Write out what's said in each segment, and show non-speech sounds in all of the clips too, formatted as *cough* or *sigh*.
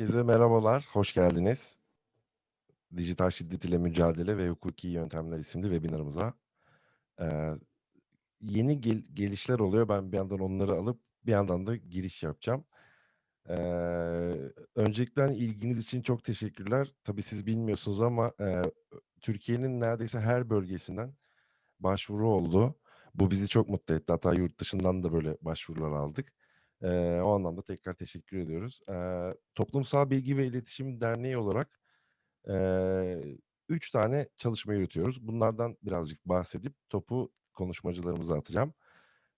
Herkese merhabalar, hoş geldiniz. Dijital Şiddet ile Mücadele ve Hukuki Yöntemler isimli webinarımıza. Eee, yeni gel gelişler oluyor. Ben bir yandan onları alıp bir yandan da giriş yapacağım. Eee, öncelikle ilginiz için çok teşekkürler. Tabii siz bilmiyorsunuz ama eee, Türkiye'nin neredeyse her bölgesinden başvuru oldu. Bu bizi çok mutlu etti. Hatta yurt dışından da böyle başvurular aldık. Eee, o anlamda tekrar teşekkür ediyoruz. Eee, Toplumsal Bilgi ve İletişim Derneği olarak eee 3 tane çalışma yürütüyoruz. Bunlardan birazcık bahsedip topu konuşmacılarımıza atacağım.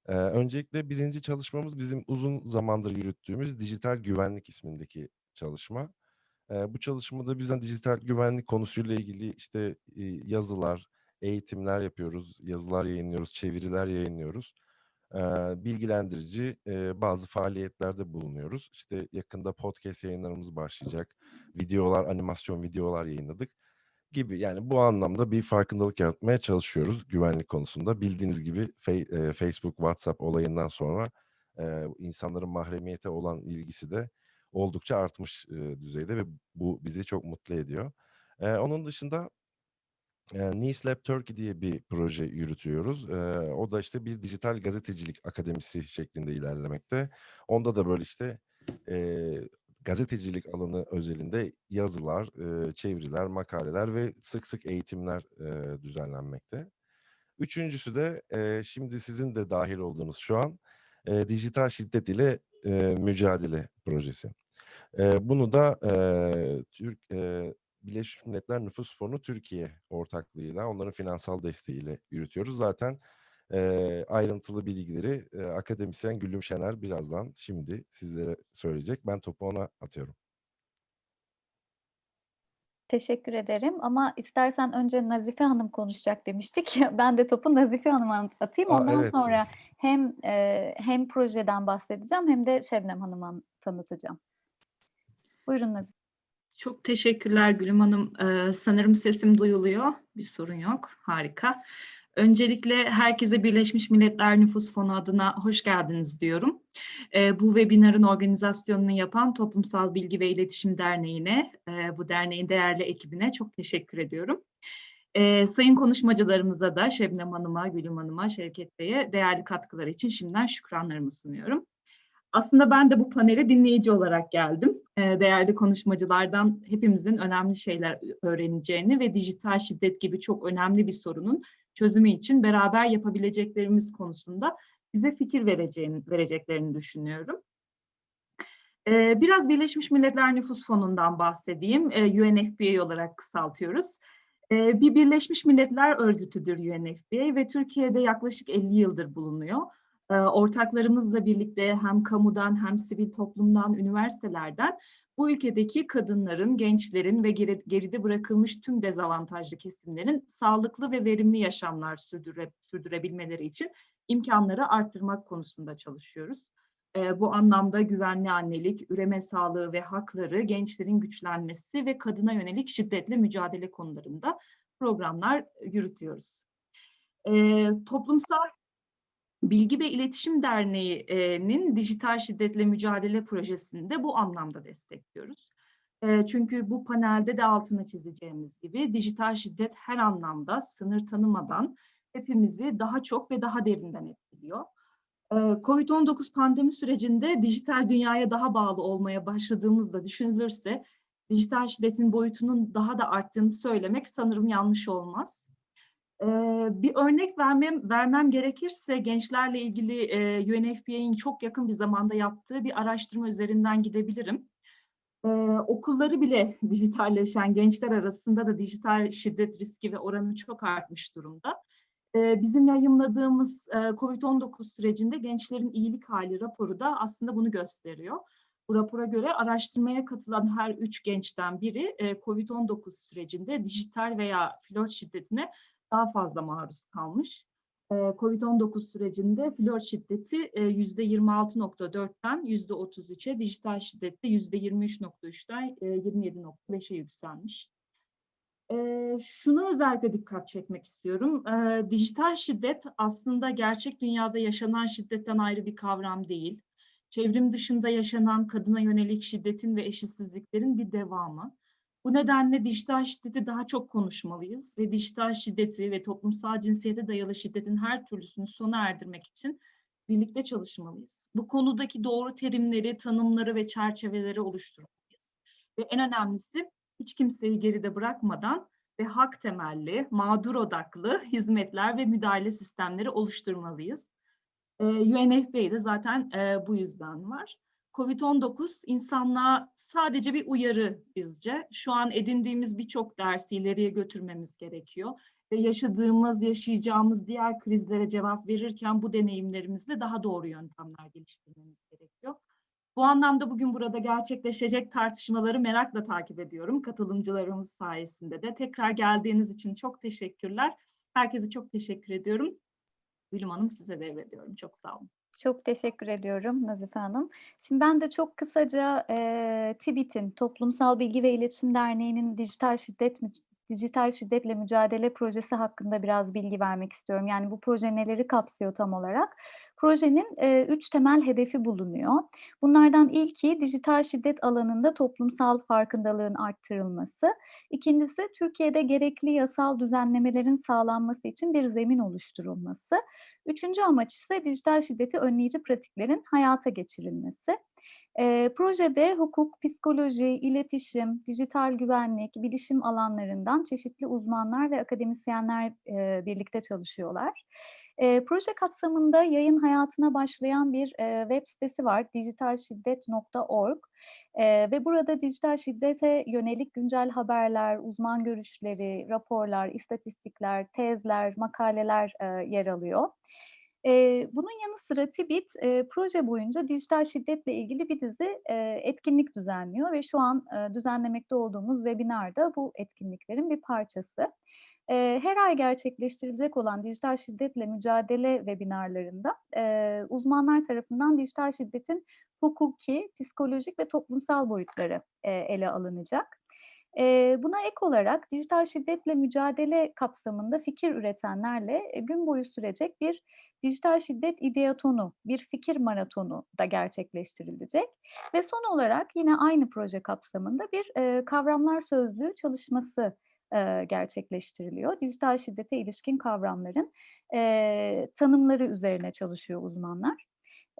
Eee, öncelikle 1. çalışmamız bizim uzun zamandır yürüttüğümüz Dijital Güvenlik ismindeki çalışma. Eee, bu çalışmada biz hani dijital güvenlik konusuyla ilgili işte, iii, yazılar, eğitimler yapıyoruz, yazılar yayınlıyoruz, çeviriler yayınlıyoruz. Bilgilendirici, bazı faaliyetlerde bulunuyoruz. İşte yakında podcast yayınlarımız başlayacak. Videolar, animasyon videolar yayınladık gibi. Yani bu anlamda bir farkındalık yaratmaya çalışıyoruz güvenlik konusunda. Bildiğiniz gibi Facebook, WhatsApp olayından sonra, insanların mahremiyete olan ilgisi de oldukça artmış, düzeyde ve bu bizi çok mutlu ediyor. Onun dışında eee, News Lab Turkey diye bir proje yürütüyoruz. O da işte bir dijital gazetecilik akademisi şeklinde ilerlemekte. Onda da böyle işte, gazetecilik alanı özelinde yazılar, çeviriler, makaleler ve sık sık eğitimler, eee, düzenlenmekte. Üçüncüsü de, şimdi sizin de dâhil olduğunuz şu an, dijital şiddet ile, mücadele projesi. Bunu da, Türk Birleşmiş Milletler Nüfus Fonu Türkiye ortaklığıyla, onların finansal desteğiyle yürütüyoruz. Zaten, eee, ayrıntılı bilgileri, eee, akademisyen Güllüm Şener birazdan şimdi sizlere söyleyecek. Ben topu ona atıyorum. Teşekkür ederim ama istersen önce Nazife Hanım konuşacak demiştik. *laughs* Ben de topu Nazife Hanım'a at atayım. Ondan evet. sonra hem, eee, hem projeden bahsedeceğim hem de Şebnem Hanım'a tanıtacağım. Buyurun Nazife. Çok teşekkürler Gülüm Hanım. Eee, sanırım sesim duyuluyor. Bir sorun yok. Harika. Öncelikle herkese Birleşmiş Milletler Nüfus Fonu adına hoş geldiniz diyorum. Eee, bu webinarın organizasyonunu yapan Toplumsal Bilgi ve İletişim Derneği'ne, eee, bu derneğin değerli ekibine çok teşekkür ediyorum. Eee, sayın konuşmacılarımıza da Şebnem Hanım'a, Gülüm Hanım'a, Şevket Bey'e değerli katkıları için şimdiden şükranlarımı sunuyorum. Aslında ben de bu panele dinleyici olarak geldim. Eee, değerli konuşmacılardan hepimizin önemli şeyler öğreneceğini ve dijital şiddet gibi çok önemli bir sorunun çözümü için beraber yapabileceklerimiz konusunda bize fikir vereceğini vereceklerini düşünüyorum. Eee, biraz Birleşmiş Milletler Nüfus Fonu'ndan bahsedeyim. Eee, UNFPA olarak kısaltıyoruz. Bir Birleşmiş Milletler örgütüdür UNFPA ve Türkiye'de yaklaşık 50 yıldır bulunuyor. Eee, ortaklarımızla birlikte hem kamudan hem sivil toplumdan, üniversitelerden bu ülkedeki kadınların, gençlerin ve geri geride bırakılmış tüm dezavantajlı kesimlerin sağlıklı ve verimli yaşamlar sürdüre sürdürebilmeleri için imkânları arttırmak konusunda çalışıyoruz. Eee, bu anlamda güvenli annelik, üreme sağlığı ve hakları, gençlerin güçlenmesi ve kadına yönelik şiddetle mücadele konularında programlar yürütüyoruz. Eee, Toplumsal Bilgi ve İletişim Derneği'nin dijital şiddetle mücadele projesini de bu anlamda destekliyoruz. Eee, çünkü bu panelde de altını çizeceğimiz gibi dijital şiddet her anlamda sınır tanımadan hepimizi daha çok ve daha derinden etkiliyor. Eee, COVID-19 pandemi sürecinde dijital dünyaya daha bağlı olmaya başladığımız da düşünülürse dijital şiddetin boyutunun daha da arttığını söylemek sanırım yanlış olmaz. Bir örnek vermem vermem gerekirse gençlerle ilgili, eee, UNFPA'nın çok yakın bir zamanda yaptığı bir araştırma üzerinden gidebilirim. Eee, okulları bile *laughs* dijitalleşen gençler arasında da dijital şiddet riski ve oranı çok artmış durumda. Eee, bizim yayımladığımız, eee, COVID-19 sürecinde gençlerin iyilik hâli raporu da aslında bunu gösteriyor. Bu rapora göre araştırmaya katılan her 3 gençten biri, eee, COVID-19 sürecinde dijital veya flört şiddetine daha fazla maruz kalmış. Eee, COVID-19 sürecinde flört şiddeti, eee, %26.4'ten %33'e, dijital şiddet de %23.3'ten, eee, 27.5'e yükselmiş. Eee, şuna özellikle dikkat çekmek istiyorum. Eee, dijital şiddet aslında gerçek dünyada yaşanan şiddetten ayrı bir kavram değil. çevrim dışında yaşanan kadına yönelik şiddetin ve eşitsizliklerin bir devamı. Bu nedenle dijital şiddeti daha çok konuşmalıyız ve dijital şiddeti ve toplumsal cinsiyete dayalı şiddetin her türlüsünü sona erdirmek için birlikte çalışmalıyız. Bu konudaki doğru terimleri, tanımları ve çerçeveleri oluşturmalıyız. Ve en önemlisi hiç kimseyi geride bırakmadan ve hak temelli, mağdur odaklı hizmetler ve müdahale sistemleri oluşturmalıyız. Ee, UNFPA de zaten e, bu yüzden var. Covid-19 insanlığa sadece bir uyarı bizce. Şu an edindiğimiz birçok dersi ileriye götürmemiz gerekiyor. Ve yaşadığımız, yaşayacağımız diğer krizlere cevap verirken bu deneyimlerimizle daha doğru yöntemler geliştirmemiz gerekiyor. Bu anlamda bugün burada gerçekleşecek tartışmaları merakla takip ediyorum. Katılımcılarımız sayesinde de. Tekrar geldiğiniz için çok teşekkürler. Herkese çok teşekkür ediyorum. Gülüm Hanım size devrediyorum. Çok sağ olun. Çok teşekkür ediyorum Nazife Hanım. Şimdi ben de çok kısaca e, TİBİT'in Toplumsal Bilgi ve İletişim Derneği'nin dijital şiddet dijital şiddetle mücadele projesi hakkında biraz bilgi vermek istiyorum. Yani bu proje neleri kapsıyor tam olarak? Projenin e, üç temel hedefi bulunuyor. Bunlardan ilki dijital şiddet alanında toplumsal farkındalığın arttırılması. İkincisi Türkiye'de gerekli yasal düzenlemelerin sağlanması için bir zemin oluşturulması. Üçüncü amaç ise dijital şiddeti önleyici pratiklerin hayata geçirilmesi. Eee, projede hukuk, psikoloji, iletişim, dijital güvenlik, bilişim alanlarından çeşitli uzmanlar ve akademisyenler eee, birlikte çalışıyorlar. Eee, proje kapsamında yayın hayatına başlayan bir eee, web sitesi var, dijitalşiddet.org. Eee, ve burada dijital şiddete yönelik güncel haberler, uzman görüşleri, raporlar, istatistikler, tezler, makaleler eee, yer alıyor. Eee, bunun yanı sıra TİBİT eee, proje boyunca dijital şiddetle ilgili bir dizi eee, etkinlik düzenliyor ve şu an eee, düzenlemekte olduğumuz webinar da bu etkinliklerin bir parçası. Eee, her ay gerçekleştirilecek olan dijital şiddetle mücadele webinarlarında eee, uzmanlar tarafından dijital şiddetin hukuki, psikolojik ve toplumsal boyutları eee, ele alınacak. Eee, buna ek olarak dijital şiddetle mücadele kapsamında fikir üretenlerle e, gün boyu sürecek bir dijital şiddet ideatonu, bir fikir maratonu da gerçekleştirilecek. Ve son olarak yine aynı proje kapsamında bir e, kavramlar sözlüğü çalışması e, gerçekleştiriliyor. Dijital şiddete ilişkin kavramların e, tanımları üzerine çalışıyor uzmanlar.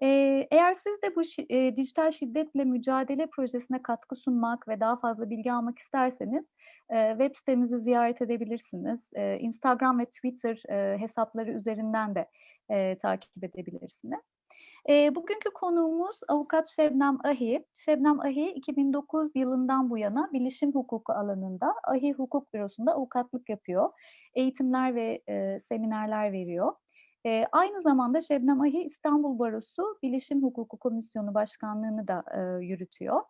Eee, eğer siz de bu eee, dijital şiddetle mücadele projesine katkı sunmak ve daha fazla bilgi almak isterseniz eee, web sitemizi ziyaret edebilirsiniz. Eee, Instagram ve Twitter eee, hesapları üzerinden de eee, takip edebilirsiniz. Eee, bugünkü konuğumuz avukat Şebnem Ahi. Şebnem Ahi 2009 yılından bu yana bilişim hukuku alanında Ahi Hukuk Bürosu'nda avukatlık yapıyor. Eğitimler ve eee, seminerler veriyor. Eee, aynı zamanda Şebnem Ahi İstanbul Barosu Bilişim Hukuku Komisyonu Başkanlığı'nı da eee, yürütüyor.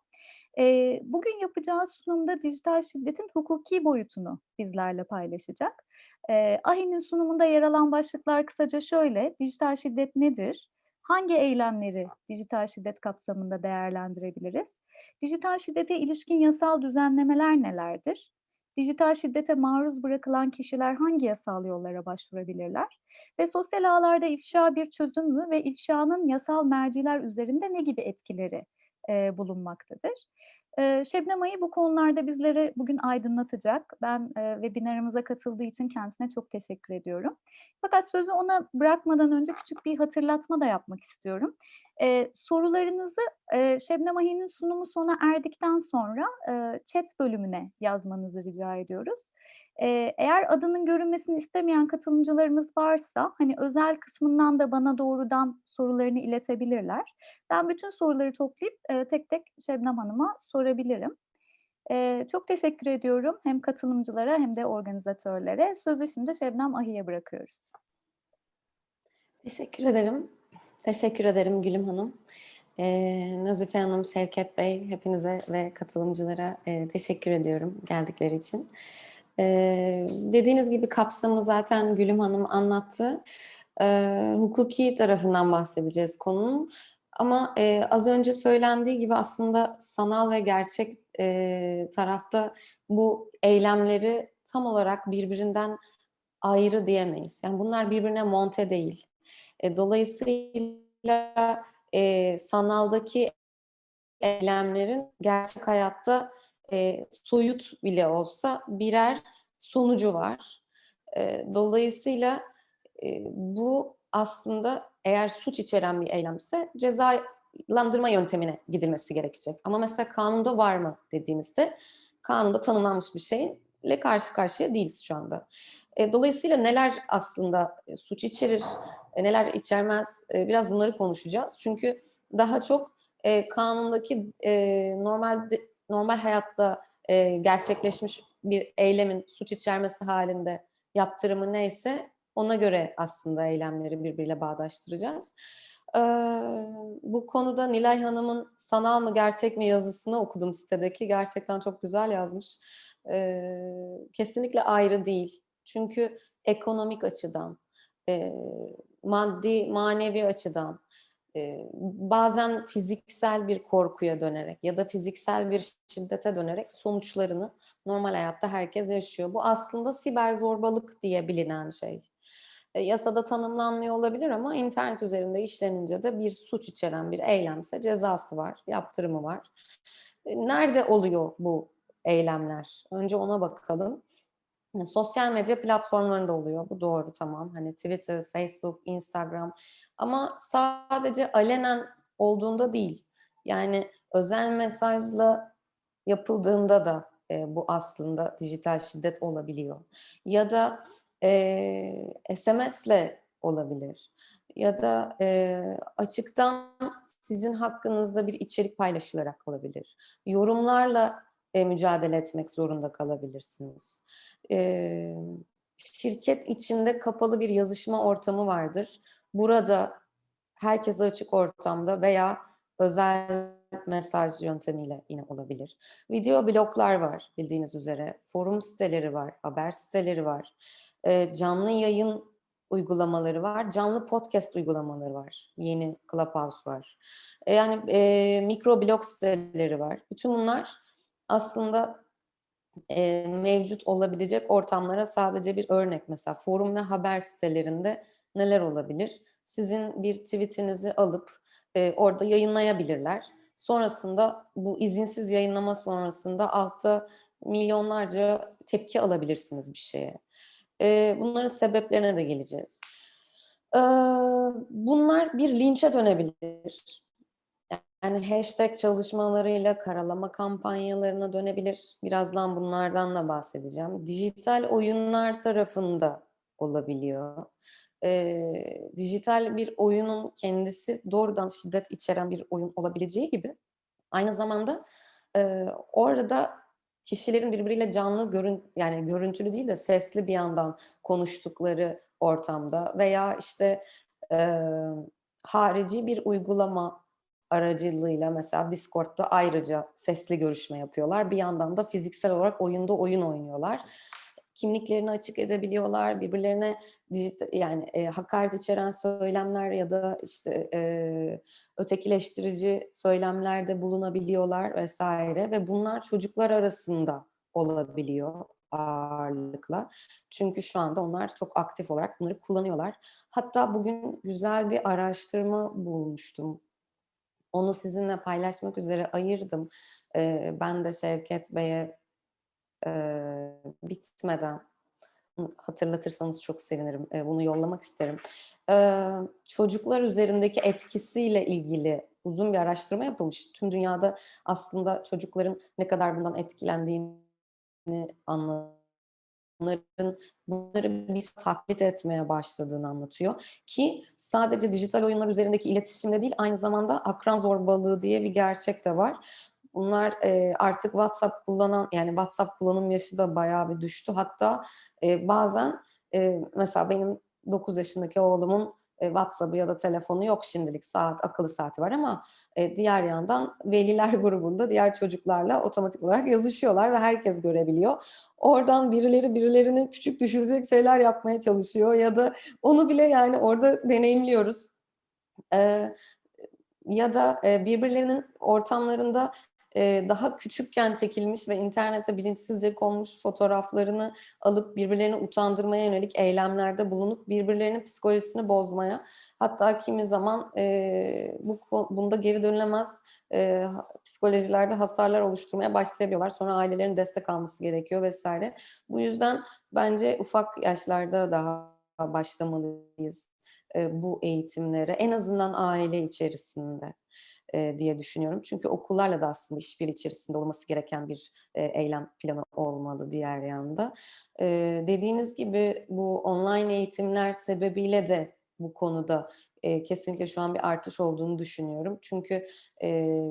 Eee, bugün yapacağı sunumda dijital şiddetin hukuki boyutunu bizlerle paylaşacak. Eee, Ahi'nin sunumunda yer alan başlıklar kısaca şöyle, dijital şiddet nedir? Hangi eylemleri dijital şiddet kapsamında değerlendirebiliriz? Dijital şiddete ilişkin yasal düzenlemeler nelerdir? Dijital şiddete maruz bırakılan kişiler hangi yasal yollara başvurabilirler? Ve sosyal ağlarda ifşa bir çözüm mü ve ifşanın yasal merciler üzerinde ne gibi etkileri eee, bulunmaktadır? Şebnem Ayı bu konularda bizleri bugün aydınlatacak. Ben webinarımıza katıldığı için kendisine çok teşekkür ediyorum. Fakat sözü ona bırakmadan önce küçük bir hatırlatma da yapmak istiyorum. Sorularınızı eee, Şebnem Ayı'nın sunumu sona erdikten sonra chat bölümüne yazmanızı rica ediyoruz. Eğer adının görünmesini istemeyen katılımcılarımız varsa hani özel kısmından da bana doğrudan sorularını iletebilirler. Ben bütün soruları toplayıp eee, tek tek Şebnem Hanım'a sorabilirim. Eee, çok teşekkür ediyorum hem katılımcılara hem de organizatörlere. Sözü şimdi Şebnem Ahi'ye bırakıyoruz. Teşekkür ederim. Teşekkür ederim Gülüm Hanım. Ee, Nazife Hanım, Şevket Bey, hepinize ve katılımcılara e, teşekkür ediyorum geldikleri için. Ee, dediğiniz gibi kapsamı zaten Gülüm Hanım anlattı. Ee, hukuki tarafından bahsedeceğiz konunun. Ama e, az önce söylendiği gibi aslında sanal ve gerçek e, tarafta bu eylemleri tam olarak birbirinden ayrı diyemeyiz. Yani bunlar birbirine monte değil. E, dolayısıyla e, sanaldaki eylemlerin gerçek hayatta e, soyut bile olsa birer sonucu var. E, dolayısıyla e, bu aslında eğer suç içeren bir eylemse cezalandırma yöntemine gidilmesi gerekecek. Ama mesela kanunda var mı dediğimizde kanunda tanımlanmış bir şeyle karşı karşıya değiliz şu anda. E, dolayısıyla neler aslında e, suç içerir, e, neler içermez e, biraz bunları konuşacağız. Çünkü daha çok e, kanundaki e, normal normal hayatta e, gerçekleşmiş bir eylemin suç içermesi halinde yaptırımı neyse ona göre aslında eylemleri birbiriyle bağdaştıracağız. Ee, bu konuda Nilay Hanım'ın sanal mı gerçek mi yazısını okudum sitedeki. Gerçekten çok güzel yazmış. Ee, kesinlikle ayrı değil. Çünkü ekonomik açıdan, e, maddi, manevi açıdan, bazen fiziksel bir korkuya dönerek ya da fiziksel bir şiddete dönerek sonuçlarını normal hayatta herkes yaşıyor. Bu aslında siber zorbalık diye bilinen şey. E, yasada tanımlanmıyor olabilir ama internet üzerinde işlenince de bir suç içeren bir eylemse cezası var, yaptırımı var. E, nerede oluyor bu eylemler? Önce ona bakalım. Sosyal medya platformlarında oluyor. Bu doğru tamam. Hani Twitter, Facebook, Instagram. Ama sadece alenen olduğunda değil. Yani özel mesajla yapıldığında da e, bu aslında dijital şiddet olabiliyor. Ya da e, SMS'le olabilir. Ya da e, açıktan sizin hakkınızda bir içerik paylaşılarak olabilir. Yorumlarla e, mücadele etmek zorunda kalabilirsiniz. E, şirket içinde kapalı bir yazışma ortamı vardır. Burada herkese açık ortamda veya özel mesaj yöntemiyle yine olabilir. Video bloglar var bildiğiniz üzere. Forum siteleri var, haber siteleri var. E, canlı yayın uygulamaları var. Canlı podcast uygulamaları var. Yeni Clubhouse var. E, yani e, mikro blog siteleri var. Bütün bunlar aslında e, mevcut olabilecek ortamlara sadece bir örnek. Mesela forum ve haber sitelerinde neler olabilir? Sizin bir tweetinizi alıp e, orada yayınlayabilirler. Sonrasında bu izinsiz yayınlama sonrasında altta milyonlarca tepki alabilirsiniz bir şeye. E, bunların sebeplerine de geleceğiz. E, bunlar bir linçe dönebilir. Yani hashtag çalışmalarıyla karalama kampanyalarına dönebilir. Birazdan bunlardan da bahsedeceğim. Dijital oyunlar tarafında olabiliyor. Ee, dijital bir oyunun kendisi doğrudan şiddet içeren bir oyun olabileceği gibi aynı zamanda e, orada kişilerin birbiriyle canlı görün yani görüntülü değil de sesli bir yandan konuştukları ortamda veya işte e, harici bir uygulama aracılığıyla mesela Discord'da ayrıca sesli görüşme yapıyorlar. Bir yandan da fiziksel olarak oyunda oyun oynuyorlar. Kimliklerini açık edebiliyorlar, birbirlerine dijital, yani e, hakaret içeren söylemler ya da işte e, ötekileştirici söylemlerde bulunabiliyorlar vesaire ve bunlar çocuklar arasında olabiliyor ağırlıkla. Çünkü şu anda onlar çok aktif olarak bunları kullanıyorlar. Hatta bugün güzel bir araştırma bulmuştum. Onu sizinle paylaşmak üzere ayırdım. Ee, ben de Şevket Bey'e e, bitmeden hatırlatırsanız çok sevinirim. E, bunu yollamak isterim. E, çocuklar üzerindeki etkisiyle ilgili uzun bir araştırma yapılmış. Tüm dünyada aslında çocukların ne kadar bundan etkilendiğini anlatıyor bunların bunları biz taklit etmeye başladığını anlatıyor. Ki sadece dijital oyunlar üzerindeki iletişimde değil aynı zamanda akran zorbalığı diye bir gerçek de var. Bunlar e, artık WhatsApp kullanan yani WhatsApp kullanım yaşı da bayağı bir düştü. Hatta e, bazen e, mesela benim 9 yaşındaki oğlumun e, WhatsApp'ı ya da telefonu yok şimdilik saat akıllı saati var ama e, diğer yandan veliler *laughs* grubunda diğer çocuklarla otomatik olarak yazışıyorlar ve herkes görebiliyor. Oradan birileri birilerini küçük düşürecek şeyler yapmaya çalışıyor ya da onu bile yani orada deneyimliyoruz. E, ya da birbirlerinin ortamlarında daha küçükken çekilmiş ve internete bilinçsizce konmuş fotoğraflarını alıp birbirlerini utandırmaya yönelik eylemlerde bulunup birbirlerinin psikolojisini bozmaya hatta kimi zaman e, bu bunda geri dönülemez e, psikolojilerde hasarlar oluşturmaya başlayabiliyorlar. Sonra ailelerin destek alması gerekiyor vesaire. Bu yüzden bence ufak yaşlarda daha başlamalıyız bu eğitimlere en azından aile içerisinde e, diye düşünüyorum. Çünkü okullarla da aslında işbirliği içerisinde olması gereken bir eylem planı olmalı diğer yanda. Dediğiniz gibi bu online eğitimler sebebiyle de bu konuda kesinlikle şu an bir artış olduğunu düşünüyorum. Çünkü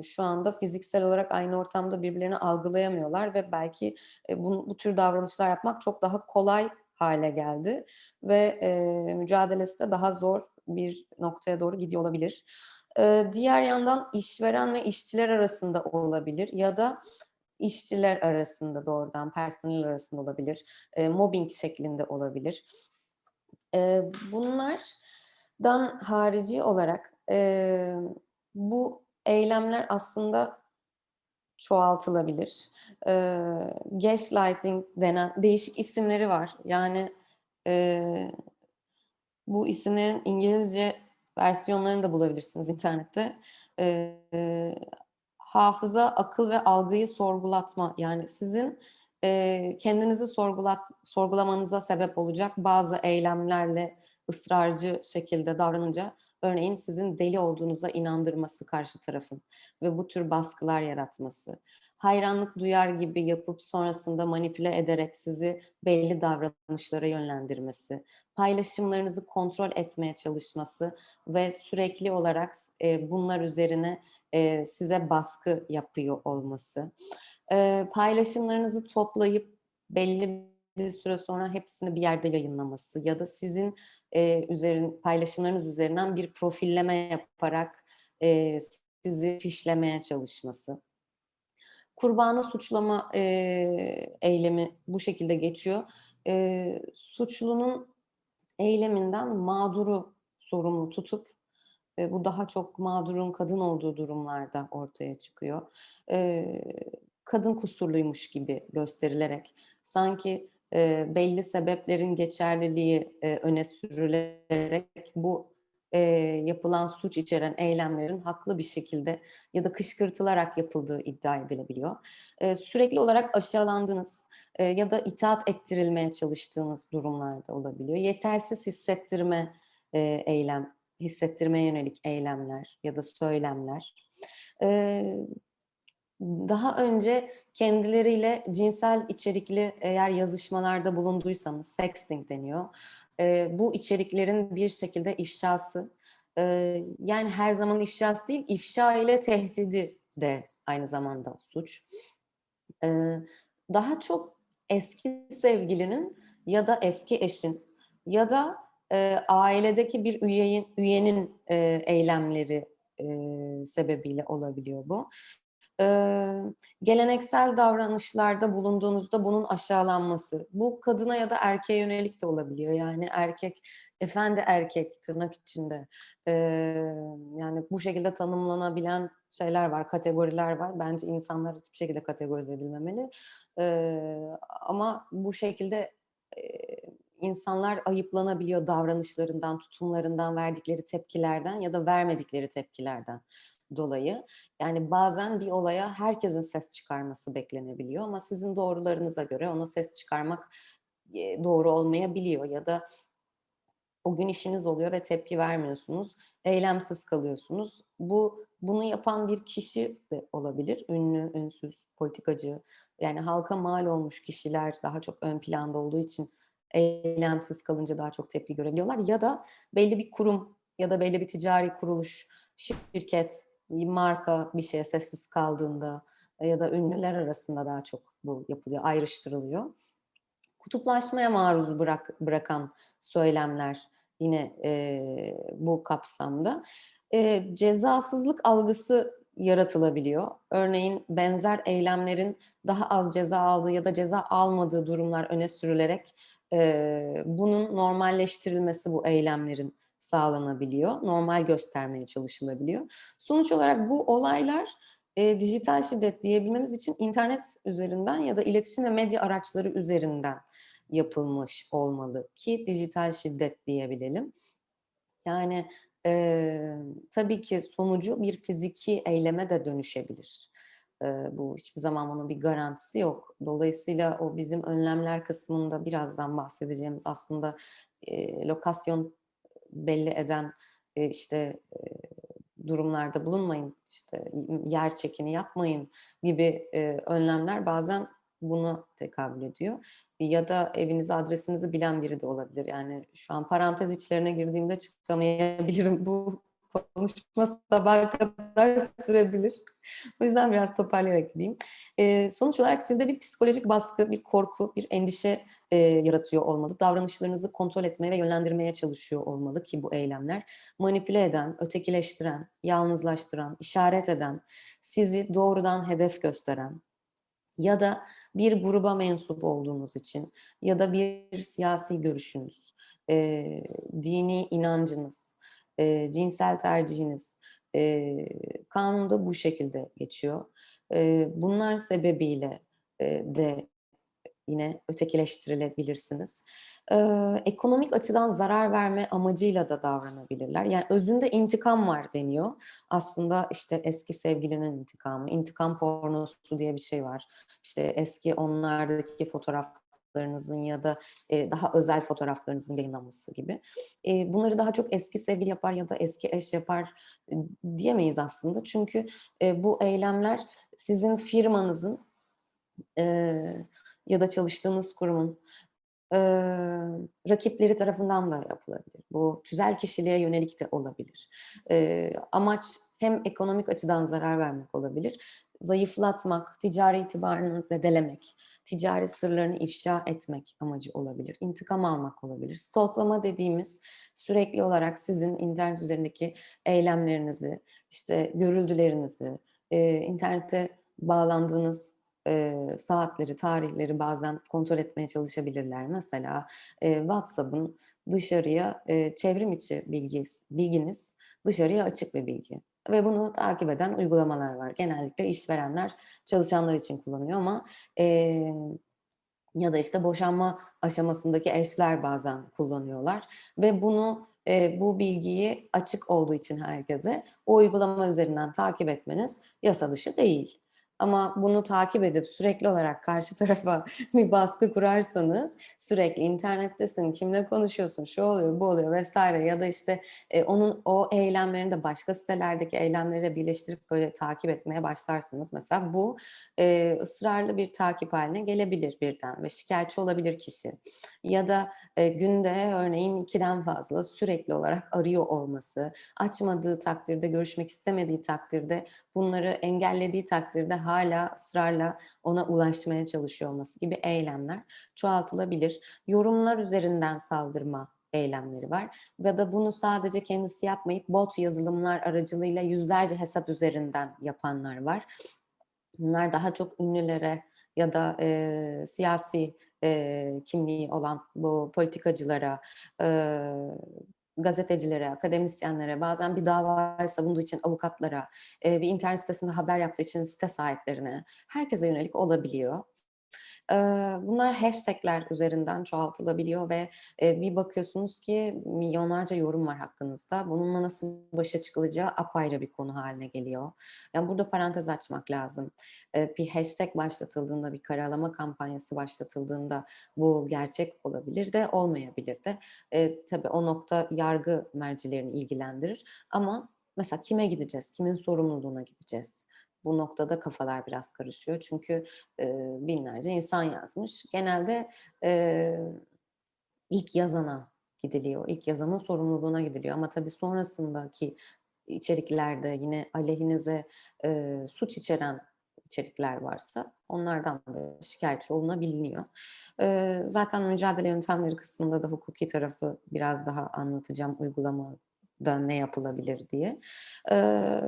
şu anda fiziksel olarak aynı ortamda birbirlerini algılayamıyorlar ve belki bu, bu tür davranışlar yapmak çok daha kolay hale geldi ve mücadelesi de daha zor bir noktaya doğru gidiyor olabilir. Diğer yandan işveren ve işçiler arasında olabilir ya da işçiler arasında doğrudan personel arasında olabilir, mobbing şeklinde olabilir. E, bunlardan harici olarak bu eylemler aslında çoğaltılabilir. Gaslighting denen değişik isimleri var. Yani bu isimlerin İngilizce versiyonlarını da bulabilirsiniz internette. E, hafıza, akıl ve algıyı sorgulatma. Yani sizin e, kendinizi sorgulat, sorgulamanıza sebep olacak bazı eylemlerle ısrarcı şekilde davranınca örneğin sizin deli olduğunuza inandırması karşı tarafın ve bu tür baskılar yaratması. Hayranlık duyar gibi yapıp sonrasında manipüle ederek sizi belli davranışlara yönlendirmesi, paylaşımlarınızı kontrol etmeye çalışması ve sürekli olarak e, bunlar üzerine e, size baskı yapıyor olması. E, paylaşımlarınızı toplayıp belli bir süre sonra hepsini bir yerde yayınlaması ya da sizin e, üzerin, paylaşımlarınız üzerinden bir profilleme yaparak e, sizi fişlemeye çalışması. Kurbanı suçlama e, eylemi bu şekilde geçiyor. E, suçlunun eyleminden mağduru sorumlu tutup e, bu daha çok mağdurun kadın olduğu durumlarda ortaya çıkıyor. E, kadın kusurluymuş gibi gösterilerek sanki e, belli sebeplerin geçerliliği e, öne sürülerek bu e, yapılan suç içeren eylemlerin haklı bir şekilde ya da kışkırtılarak yapıldığı iddia edilebiliyor. E, sürekli olarak aşağılandığınız e, ya da itaat ettirilmeye çalıştığınız durumlarda olabiliyor. Yetersiz hissettirme e, eylem, hissettirmeye yönelik eylemler ya da söylemler. E, daha önce kendileriyle cinsel içerikli eğer yazışmalarda bulunduysanız, sexting deniyor. E, bu içeriklerin bir şekilde ifşası, e, yani her zaman ifşası değil, ifşa ile tehdidi de aynı zamanda suç. E, daha çok eski sevgilinin ya da eski eşin ya da e, ailedeki bir üyenin, üyenin e, eylemleri e, sebebiyle olabiliyor bu. Ee, geleneksel davranışlarda bulunduğunuzda bunun aşağılanması. Bu kadına ya da erkeğe yönelik de olabiliyor. Yani erkek, efendi erkek tırnak içinde. Ee, yani bu şekilde tanımlanabilen şeyler var, kategoriler var. Bence insanlar hiçbir şekilde kategorize edilmemeli. Ee, ama bu şekilde e, insanlar ayıplanabiliyor davranışlarından, tutumlarından, verdikleri tepkilerden ya da vermedikleri tepkilerden dolayı. Yani bazen bir olaya herkesin ses çıkarması beklenebiliyor ama sizin doğrularınıza göre ona ses çıkarmak doğru olmayabiliyor ya da o gün işiniz oluyor ve tepki vermiyorsunuz, eylemsiz kalıyorsunuz. Bu bunu yapan bir kişi de olabilir, ünlü, ünsüz, politikacı. Yani halka mal olmuş kişiler daha çok ön planda olduğu için eylemsiz kalınca daha çok tepki görebiliyorlar. Ya da belli bir kurum ya da belli bir ticari kuruluş, şirket, marka bir şeye sessiz kaldığında ya da ünlüler arasında daha çok bu yapılıyor, ayrıştırılıyor. Kutuplaşmaya maruz bırak, bırakan söylemler yine e, bu kapsamda. E, cezasızlık algısı yaratılabiliyor. Örneğin benzer eylemlerin daha az ceza aldığı ya da ceza almadığı durumlar öne sürülerek e, bunun normalleştirilmesi bu eylemlerin sağlanabiliyor. Normal göstermeye çalışılabiliyor. Sonuç olarak bu olaylar e, dijital şiddet diyebilmemiz için internet üzerinden ya da iletişim ve medya araçları üzerinden yapılmış olmalı ki dijital şiddet diyebilelim. Yani e, tabii ki sonucu bir fiziki eyleme de dönüşebilir. E, bu hiçbir zaman onun bir garantisi yok. Dolayısıyla o bizim önlemler kısmında birazdan bahsedeceğimiz aslında e, lokasyon belli eden e, işte e, durumlarda bulunmayın, işte yer çekimi yapmayın gibi e, önlemler bazen buna tekabül ediyor. Ya da evinizi, adresinizi bilen biri de olabilir. Yani şu an parantez içlerine girdiğimde çıkamayabilirim. Bu konuşma sabaha kadar sürebilir. *laughs* O yüzden biraz toparlayarak gideyim. Ee, sonuç olarak sizde bir psikolojik baskı, bir korku, bir endişe e, yaratıyor olmalı. Davranışlarınızı kontrol etmeye ve yönlendirmeye çalışıyor olmalı ki bu eylemler manipüle eden, ötekileştiren, yalnızlaştıran, işaret eden, sizi doğrudan hedef gösteren ya da bir gruba mensup olduğunuz için ya da bir siyasi görüşünüz, e, dini inancınız, e, cinsel tercihiniz e, kanunda bu şekilde geçiyor. E, bunlar sebebiyle e, de yine ötekileştirilebilirsiniz. E, ekonomik açıdan zarar verme amacıyla da davranabilirler. Yani özünde intikam var deniyor. Aslında işte eski sevgilinin intikamı, intikam pornosu diye bir şey var. İşte eski onlardaki fotoğraflarınızın ya da e, daha özel fotoğraflarınızın yayınlanması gibi. E, bunları daha çok eski sevgili yapar ya da eski eş yapar e, diyemeyiz aslında. Çünkü e, bu eylemler sizin firmanızın e, ya da çalıştığınız kurumun e, rakipleri tarafından da yapılabilir. Bu tüzel kişiliğe yönelik de olabilir. E, amaç hem ekonomik açıdan zarar vermek olabilir, zayıflatmak, ticari itibarını zedelemek, ticari sırlarını ifşa etmek amacı olabilir. İntikam almak olabilir. Stalklama dediğimiz sürekli olarak sizin internet üzerindeki eylemlerinizi, işte görüldülerinizi, e, internette bağlandığınız e, saatleri, tarihleri bazen kontrol etmeye çalışabilirler. Mesela e, WhatsApp'ın dışarıya e, çevrim içi bilgi, bilginiz dışarıya açık bir bilgi. Ve bunu takip eden uygulamalar var. Genellikle işverenler çalışanlar için kullanıyor ama e, ya da işte boşanma aşamasındaki eşler bazen kullanıyorlar. Ve bunu e, bu bilgiyi açık olduğu için herkese o uygulama üzerinden takip etmeniz yasa dışı değil. Ama bunu takip edip sürekli olarak karşı *laughs* tarafa bir baskı kurarsanız sürekli internettesin, kimle konuşuyorsun, şu oluyor, bu oluyor vesaire ya da işte e, onun o eylemlerini de başka sitelerdeki eylemleriyle birleştirip böyle takip etmeye başlarsanız mesela bu e, ısrarlı bir takip haline gelebilir birden ve şikayetçi olabilir kişi. Ya da e, günde örneğin ikiden fazla sürekli olarak arıyor olması, açmadığı takdirde, görüşmek istemediği takdirde, bunları engellediği takdirde hala ısrarla ona ulaşmaya çalışıyor olması gibi eylemler çoğaltılabilir. Yorumlar üzerinden saldırma eylemleri var. Ya da bunu sadece kendisi yapmayıp bot yazılımlar aracılığıyla yüzlerce hesap üzerinden yapanlar var. Bunlar daha çok ünlülere ya da e, siyasi e, kimliği olan bu politikacılara, e, gazetecilere, akademisyenlere, bazen bir davayı savunduğu için avukatlara, e, bir internet sitesinde haber yaptığı için site sahiplerine, herkese yönelik olabiliyor. Bunlar hashtagler üzerinden çoğaltılabiliyor ve bir bakıyorsunuz ki milyonlarca yorum var hakkınızda. Bununla nasıl başa çıkılacağı apayrı bir konu haline geliyor. Yani burada parantez açmak lazım. Bir hashtag başlatıldığında, bir karalama kampanyası başlatıldığında bu gerçek olabilir de olmayabilir de. Tabii o nokta yargı mercilerini ilgilendirir ama mesela kime gideceğiz, kimin sorumluluğuna gideceğiz? Bu noktada kafalar biraz karışıyor. Çünkü e, binlerce insan yazmış. Genelde e, ilk yazana gidiliyor. İlk yazanın sorumluluğuna gidiliyor. Ama tabii sonrasındaki içeriklerde yine aleyhinize e, suç içeren içerikler varsa onlardan da şikayetçi olunabiliyor. E, zaten mücadele yöntemleri kısmında da hukuki tarafı biraz daha anlatacağım uygulama da ne yapılabilir diye. Ee,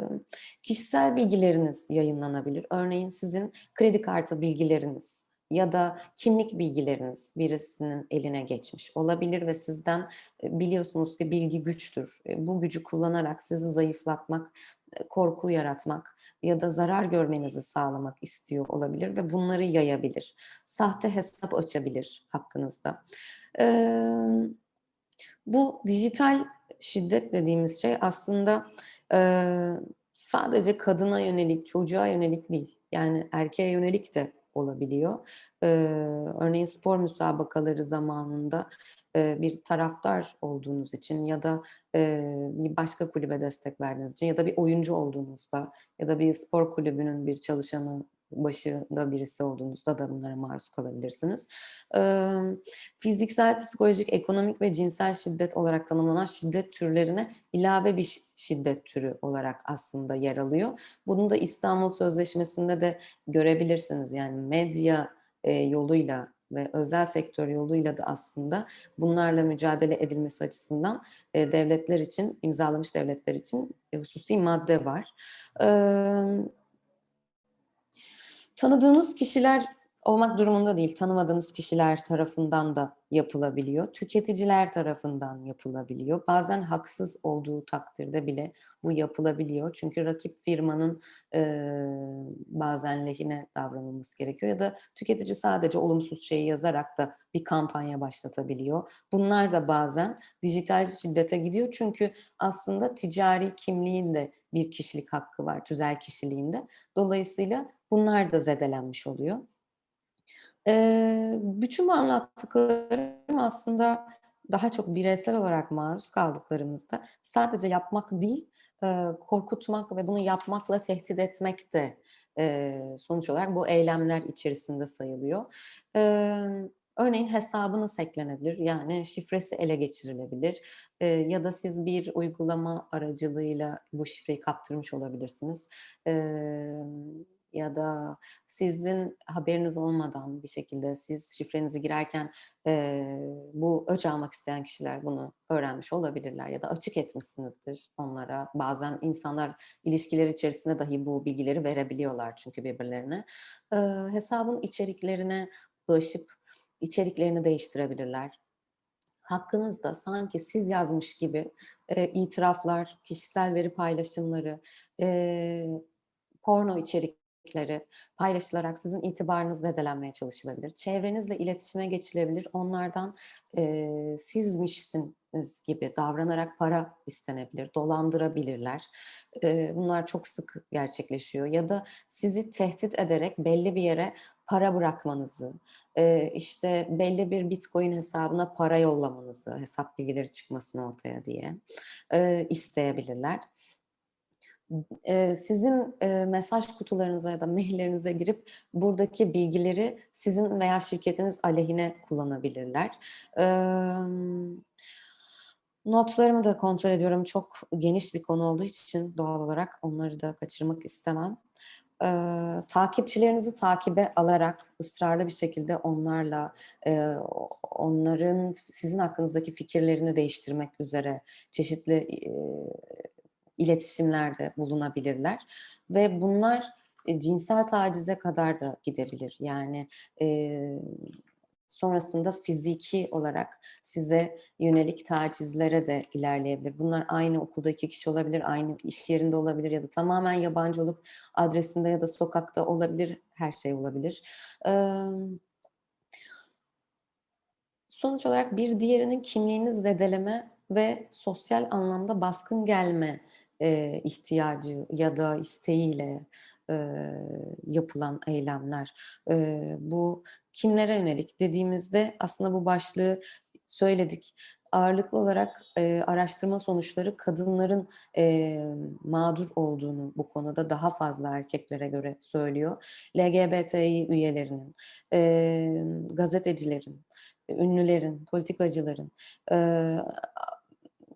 kişisel bilgileriniz yayınlanabilir. Örneğin sizin kredi kartı bilgileriniz ya da kimlik bilgileriniz birisinin eline geçmiş olabilir ve sizden e, biliyorsunuz ki bilgi güçtür. E, Bu gücü kullanarak sizi zayıflatmak, e, korku yaratmak ya da zarar görmenizi sağlamak istiyor olabilir ve bunları yayabilir. Sahte hesap açabilir hakkınızda. Ee, bu dijital şiddet dediğimiz şey aslında e, sadece kadına yönelik, çocuğa yönelik değil. Yani erkeğe yönelik de olabiliyor. Ee, örneğin spor müsabakaları zamanında e, bir taraftar olduğunuz için ya da e, bir başka kulübe destek verdiğiniz için ya da bir oyuncu olduğunuzda ya da bir spor kulübünün bir çalışanı başında birisi olduğunuzda da bunlara maruz kalabilirsiniz. Fiziksel, psikolojik, ekonomik ve cinsel şiddet olarak tanımlanan şiddet türlerine ilave bir şi- şiddet türü olarak aslında yer alıyor. Bunu da İstanbul Sözleşmesi'nde de görebilirsiniz. Yani medya e, yoluyla ve özel sektör yoluyla da aslında bunlarla mücadele edilmesi açısından e, devletler için, imzalamış devletler için e, hususi madde var. Ee, tanıdığınız kişiler olmak durumunda değil, tanımadığınız kişiler tarafından da yapılabiliyor. Tüketiciler tarafından yapılabiliyor. Bazen haksız olduğu takdirde bile bu yapılabiliyor. Çünkü rakip firmanın e, bazen lehine davranılması gerekiyor ya da tüketici sadece olumsuz şeyi yazarak da bir kampanya başlatabiliyor. Bunlar da bazen dijital şiddete gidiyor. Çünkü aslında ticari kimliğin de bir kişilik hakkı var, tüzel kişiliğinde. Dolayısıyla bunlar da zedelenmiş oluyor. Eee, bütün bu anlattıklarım aslında daha çok bireysel olarak maruz kaldıklarımızda sadece yapmak değil, eee, korkutmak ve bunu yapmakla tehdit etmek de eee, sonuç olarak bu eylemler içerisinde sayılıyor. Eee, örneğin hesabınız hacklenebilir, yani şifresi ele geçirilebilir Eee, ya da siz bir uygulama aracılığıyla bu şifreyi kaptırmış olabilirsiniz. Emm, ya da sizin haberiniz olmadan bir şekilde siz şifrenizi girerken eee, bu öç almak isteyen kişiler bunu öğrenmiş olabilirler ya da açık etmişsinizdir onlara. Bazen insanlar ilişkiler içerisinde dahi bu bilgileri verebiliyorlar çünkü birbirlerine. Eee, hesabın içeriklerine ulaşıp içeriklerini değiştirebilirler. Hakkınızda sanki siz yazmış gibi eee, itiraflar, kişisel veri paylaşımları, eee, porno içerikleri paylaşılarak sizin itibarınız zedelenmeye çalışılabilir. Çevrenizle iletişime geçilebilir. Onlardan eee sizmişsiniz gibi davranarak para istenebilir, dolandırabilirler. Eee, bunlar çok sık gerçekleşiyor. Ya da sizi tehdit ederek belli bir yere para bırakmanızı, eee, işte belli bir Bitcoin hesabına para yollamanızı, hesap bilgileri çıkmasın ortaya diye eee, isteyebilirler. Sizin, mesaj kutularınıza ya da maillerinize girip buradaki bilgileri sizin veya şirketiniz aleyhine kullanabilirler. Notlarımı da kontrol ediyorum. Çok geniş bir konu olduğu için doğal olarak onları da kaçırmak istemem. Eee, takipçilerinizi takibe alarak ısrarlı bir şekilde onlarla, eee, onların sizin hakkınızdaki fikirlerini değiştirmek üzere çeşitli, eee, iletişimlerde bulunabilirler ve bunlar, eee, cinsel tacize kadar da gidebilir. Yani, eee, sonrasında fiziki olarak size yönelik tacizlere de ilerleyebilir. Bunlar aynı okulda 2 kişi olabilir, aynı iş yerinde olabilir ya da tamamen yabancı olup adresinde ya da sokakta olabilir, her şey olabilir. Emm Sonuç olarak bir diğerinin kimliğini zedeleme ve sosyal anlamda baskın gelme, eee, ihtiyacı ya da isteğiyle, eee, yapılan eylemler. Eee, bu kimlere yönelik dediğimizde aslında bu başlığı söyledik. Ağırlıklı olarak, eee, araştırma sonuçları kadınların, eee, mağdur olduğunu bu konuda daha fazla erkeklere göre söylüyor. LGBTİ üyelerinin, emm, gazetecilerin, ünlülerin, politikacıların, eee,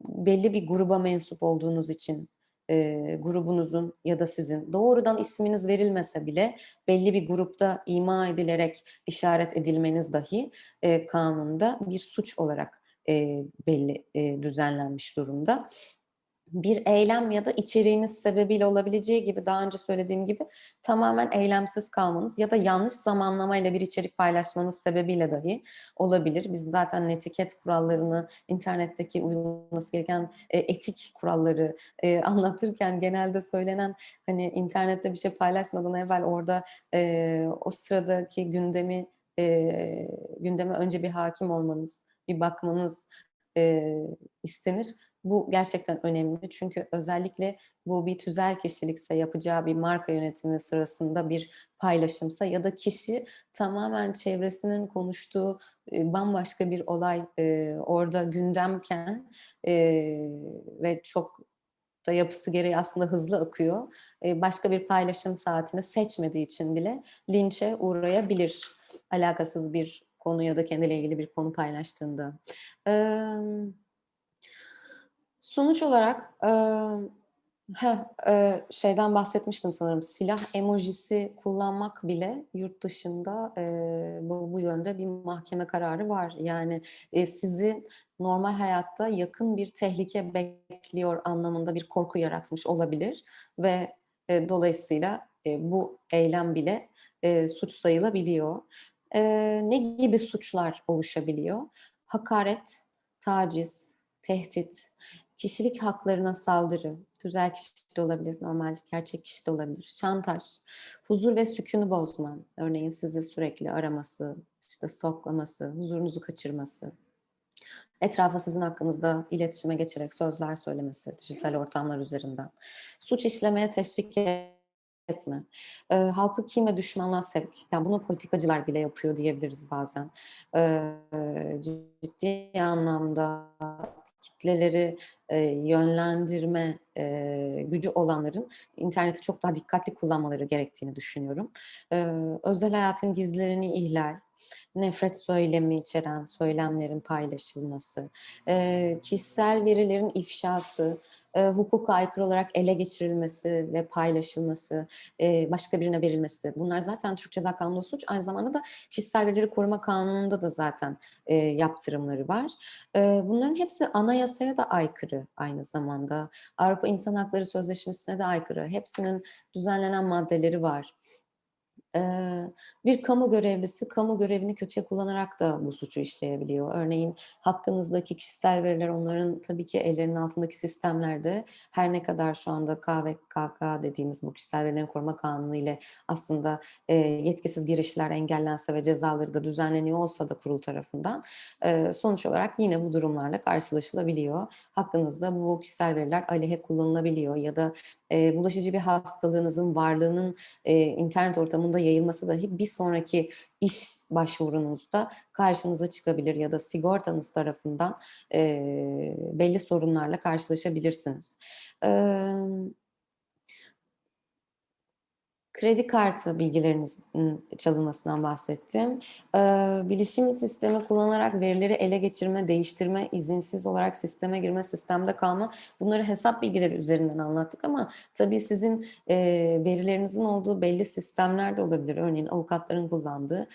belli bir gruba mensup olduğunuz için, eee, grubunuzun ya da sizin doğrudan isminiz verilmese bile belli bir grupta ima edilerek işaret edilmeniz dahi, eee, kanunda bir suç olarak, eee, belli, eee, düzenlenmiş durumda. Bir eylem ya da içeriğiniz sebebiyle olabileceği gibi daha önce söylediğim gibi tamamen eylemsiz kalmanız ya da yanlış zamanlamayla bir içerik paylaşmanız sebebiyle dahi olabilir. Biz zaten netiket kurallarını, internetteki uyulması gereken e, etik kuralları e, anlatırken genelde söylenen hani internette bir şey paylaşmadan evvel orada e, o sıradaki gündemi gündeme önce bir hakim olmanız, bir bakmanız istenir. Bu gerçekten önemli çünkü özellikle bu bir tüzel kişilikse yapacağı bir marka yönetimi sırasında bir paylaşımsa ya da kişi tamamen çevresinin konuştuğu e, bambaşka bir olay e, orada gündemken e, ve çok da yapısı gereği aslında hızlı akıyor. Başka bir paylaşım saatini seçmediği için bile linçe uğrayabilir alakasız bir konu ya da kendiyle ilgili bir konu paylaştığında. Evet. Sonuç olarak e, heh, e, şeyden bahsetmiştim sanırım. Silah emojisi kullanmak bile yurt dışında e, bu, bu yönde bir mahkeme kararı var. Yani e, sizi normal hayatta yakın bir tehlike bekliyor anlamında bir korku yaratmış olabilir ve e, dolayısıyla e, bu eylem bile e, suç sayılabiliyor. E, ne gibi suçlar oluşabiliyor? Hakaret, taciz, tehdit, kişilik haklarına saldırı, tüzel kişi de olabilir, normal gerçek kişi de olabilir, şantaj, huzur ve sükunu bozma, örneğin sizi sürekli araması, işte soklaması, huzurunuzu kaçırması, etrafa sizin hakkınızda iletişime geçerek sözler söylemesi, dijital ortamlar üzerinden, suç işlemeye teşvik etme, e, halkı kin ve düşmanlığa sevk, yani bunu politikacılar bile yapıyor diyebiliriz bazen, e, ciddi anlamda kitleleri e, yönlendirme e, gücü olanların interneti çok daha dikkatli kullanmaları gerektiğini düşünüyorum. E, özel hayatın gizlerini ihlal, nefret söylemi içeren söylemlerin paylaşılması, e, kişisel verilerin ifşası, e, hukuka aykırı olarak ele geçirilmesi ve paylaşılması, e, başka birine verilmesi. Bunlar zaten Türk Ceza Kanunu'nda suç. Aynı zamanda da Kişisel Verileri Koruma Kanunu'nda da zaten e, yaptırımları var. E, bunların hepsi anayasaya da aykırı aynı zamanda. Avrupa İnsan Hakları Sözleşmesi'ne de aykırı. Hepsinin düzenlenen maddeleri var. Bir kamu görevlisi kamu görevini kötüye kullanarak da bu suçu işleyebiliyor. Örneğin hakkınızdaki kişisel veriler onların tabii ki ellerinin altındaki sistemlerde her ne kadar şu anda KVKK dediğimiz bu kişisel verilerin koruma kanunu ile aslında yetkisiz girişler engellense ve cezaları da düzenleniyor olsa da kurul tarafından sonuç olarak yine bu durumlarla karşılaşılabiliyor. Hakkınızda bu kişisel veriler aleyhe kullanılabiliyor ya da bulaşıcı bir hastalığınızın varlığının internet ortamında yayılması dahi bir sonraki iş başvurunuzda karşınıza çıkabilir ya da sigortanız tarafından e, belli sorunlarla karşılaşabilirsiniz. Evet kredi kartı bilgilerinizin çalınmasından bahsettim. bilişim sistemi kullanarak verileri ele geçirme, değiştirme, izinsiz olarak sisteme girme, sistemde kalma bunları hesap bilgileri üzerinden anlattık ama tabii sizin verilerinizin olduğu belli sistemler de olabilir. Örneğin avukatların kullandığı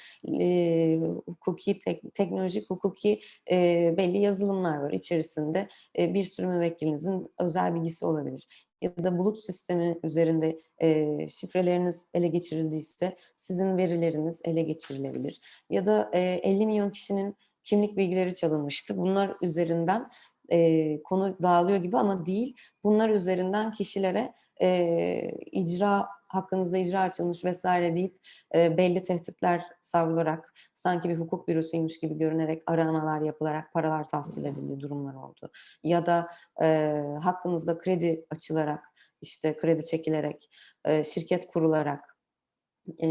hukuki, tek, teknolojik hukuki belli yazılımlar var. İçerisinde bir sürü müvekkilinizin özel bilgisi olabilir ya da bulut sistemi üzerinde e, şifreleriniz ele geçirildiyse sizin verileriniz ele geçirilebilir. Ya da e, 50 milyon kişinin kimlik bilgileri çalınmıştı. Bunlar üzerinden e, konu dağılıyor gibi ama değil. Bunlar üzerinden kişilere e, icra hakkınızda icra açılmış vesaire deyip e, belli tehditler savrularak sanki bir hukuk bürosuymuş gibi görünerek aramalar yapılarak paralar tahsil edildiği durumlar oldu. Ya da e, hakkınızda kredi açılarak işte kredi çekilerek e, şirket kurularak e,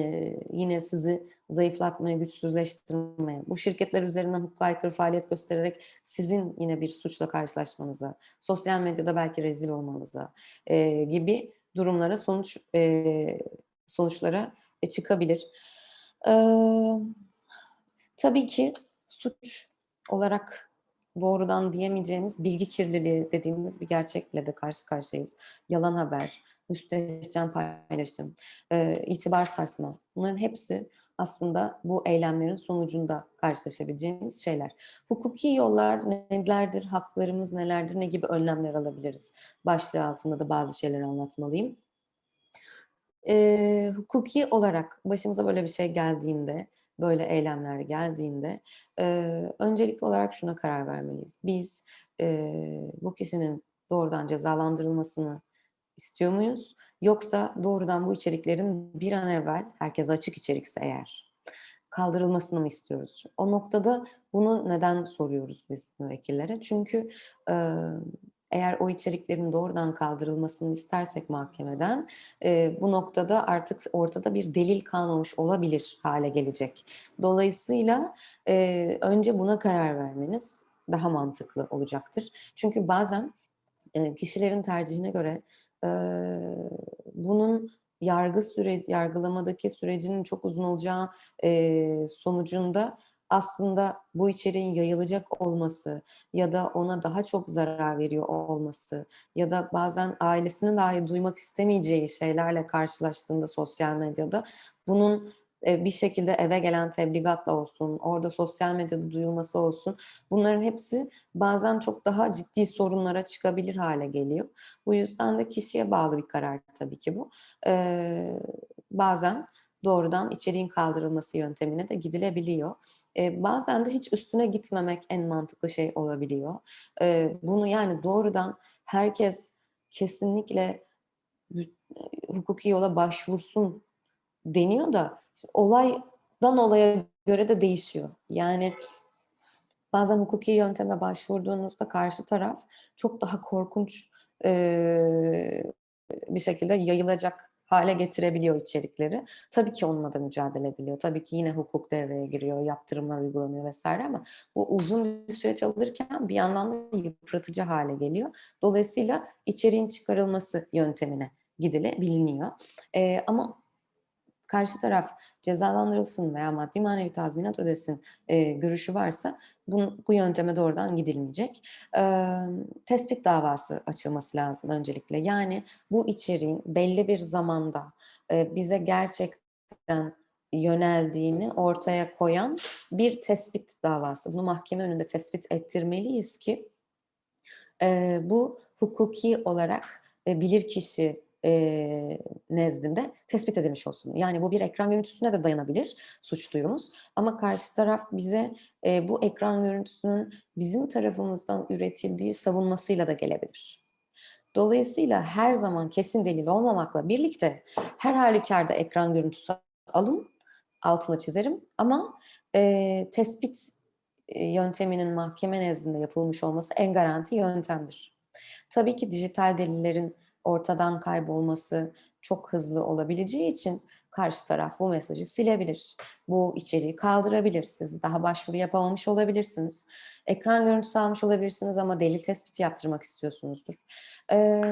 yine sizi zayıflatmaya, güçsüzleştirmeye, bu şirketler üzerinden hukuka aykırı faaliyet göstererek sizin yine bir suçla karşılaşmanıza, sosyal medyada belki rezil olmanıza e, gibi durumlara sonuç e, sonuçlara e, çıkabilir. E, tabii ki suç olarak doğrudan diyemeyeceğimiz bilgi kirliliği dediğimiz bir gerçekle de karşı karşıyayız. Yalan haber, müstehcen paylaşım, e, itibar sarsma. Bunların hepsi aslında bu eylemlerin sonucunda karşılaşabileceğimiz şeyler. Hukuki yollar nelerdir, haklarımız nelerdir, ne gibi önlemler alabiliriz? Başlığı altında da bazı şeyleri anlatmalıyım. E, hukuki olarak başımıza böyle bir şey geldiğinde, böyle eylemler geldiğinde e, öncelikli olarak şuna karar vermeliyiz. Biz e, bu kişinin doğrudan cezalandırılmasını istiyor muyuz? Yoksa doğrudan bu içeriklerin bir an evvel, herkese açık içerikse eğer, kaldırılmasını mı istiyoruz? O noktada bunu neden soruyoruz biz müvekkillere? Çünkü eğer o içeriklerin doğrudan kaldırılmasını istersek mahkemeden e, bu noktada artık ortada bir delil kalmamış olabilir hale gelecek. Dolayısıyla e, önce buna karar vermeniz daha mantıklı olacaktır. Çünkü bazen e, kişilerin tercihine göre bunun yargı süre yargılamadaki sürecinin çok uzun olacağı e, sonucunda aslında bu içeriğin yayılacak olması ya da ona daha çok zarar veriyor olması ya da bazen ailesinin dahi duymak istemeyeceği şeylerle karşılaştığında sosyal medyada bunun bir şekilde eve gelen tebligatla olsun, orada sosyal medyada duyulması olsun. Bunların hepsi bazen çok daha ciddi sorunlara çıkabilir hale geliyor. Bu yüzden de kişiye bağlı bir karar tabii ki bu. Ee, bazen doğrudan içeriğin kaldırılması yöntemine de gidilebiliyor. Ee, bazen de hiç üstüne gitmemek en mantıklı şey olabiliyor. Ee, bunu yani doğrudan herkes kesinlikle hukuki yola başvursun deniyor da işte olaydan olaya göre de değişiyor. Yani bazen hukuki yönteme başvurduğunuzda karşı taraf çok daha korkunç e, bir şekilde yayılacak hale getirebiliyor içerikleri. Tabii ki onunla da mücadele ediliyor. Tabii ki yine hukuk devreye giriyor, yaptırımlar uygulanıyor vesaire ama bu uzun bir süreç alırken bir yandan da yıpratıcı hale geliyor. Dolayısıyla içeriğin çıkarılması yöntemine gidilebiliniyor. Ee, ama karşı taraf cezalandırılsın veya maddi manevi tazminat ödesin e, görüşü varsa bu, bu yönteme doğrudan gidilmeyecek. E, tespit davası açılması lazım öncelikle. Yani bu içeriğin belli bir zamanda e, bize gerçekten yöneldiğini ortaya koyan bir tespit davası. Bunu mahkeme önünde tespit ettirmeliyiz ki e, bu hukuki olarak e, bilirkişi e, nezdinde tespit edilmiş olsun. Yani bu bir ekran görüntüsüne de dayanabilir suç duyurumuz. Ama karşı taraf bize e, bu ekran görüntüsünün bizim tarafımızdan üretildiği savunmasıyla da gelebilir. Dolayısıyla her zaman kesin delil olmamakla birlikte her halükarda ekran görüntüsü alın, altına çizerim ama e, tespit yönteminin mahkeme nezdinde yapılmış olması en garanti yöntemdir. Tabii ki dijital delillerin ortadan kaybolması çok hızlı olabileceği için karşı taraf bu mesajı silebilir. Bu içeriği kaldırabilir. Siz daha başvuru yapamamış olabilirsiniz. Ekran görüntüsü almış olabilirsiniz ama delil tespiti yaptırmak istiyorsunuzdur. Ee,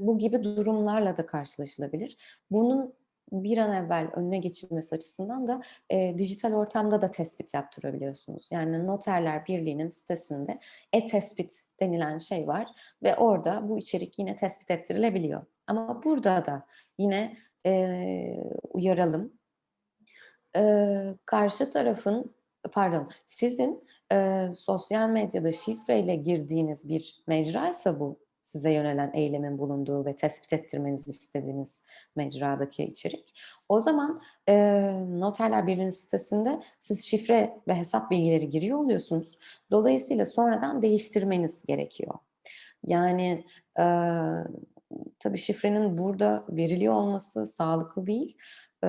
bu gibi durumlarla da karşılaşılabilir. Bunun bir an evvel önüne geçilmesi açısından da e, dijital ortamda da tespit yaptırabiliyorsunuz. Yani Noterler Birliği'nin sitesinde e-tespit denilen şey var ve orada bu içerik yine tespit ettirilebiliyor. Ama burada da yine e, uyaralım. E, karşı tarafın, pardon, sizin e, sosyal medyada şifreyle girdiğiniz bir mecraysa bu, size yönelen eylemin bulunduğu ve tespit ettirmenizi istediğiniz mecradaki içerik. O zaman e, Noterler Birliği'nin sitesinde siz şifre ve hesap bilgileri giriyor oluyorsunuz. Dolayısıyla sonradan değiştirmeniz gerekiyor. Yani e, tabii şifrenin burada veriliyor olması sağlıklı değil. E,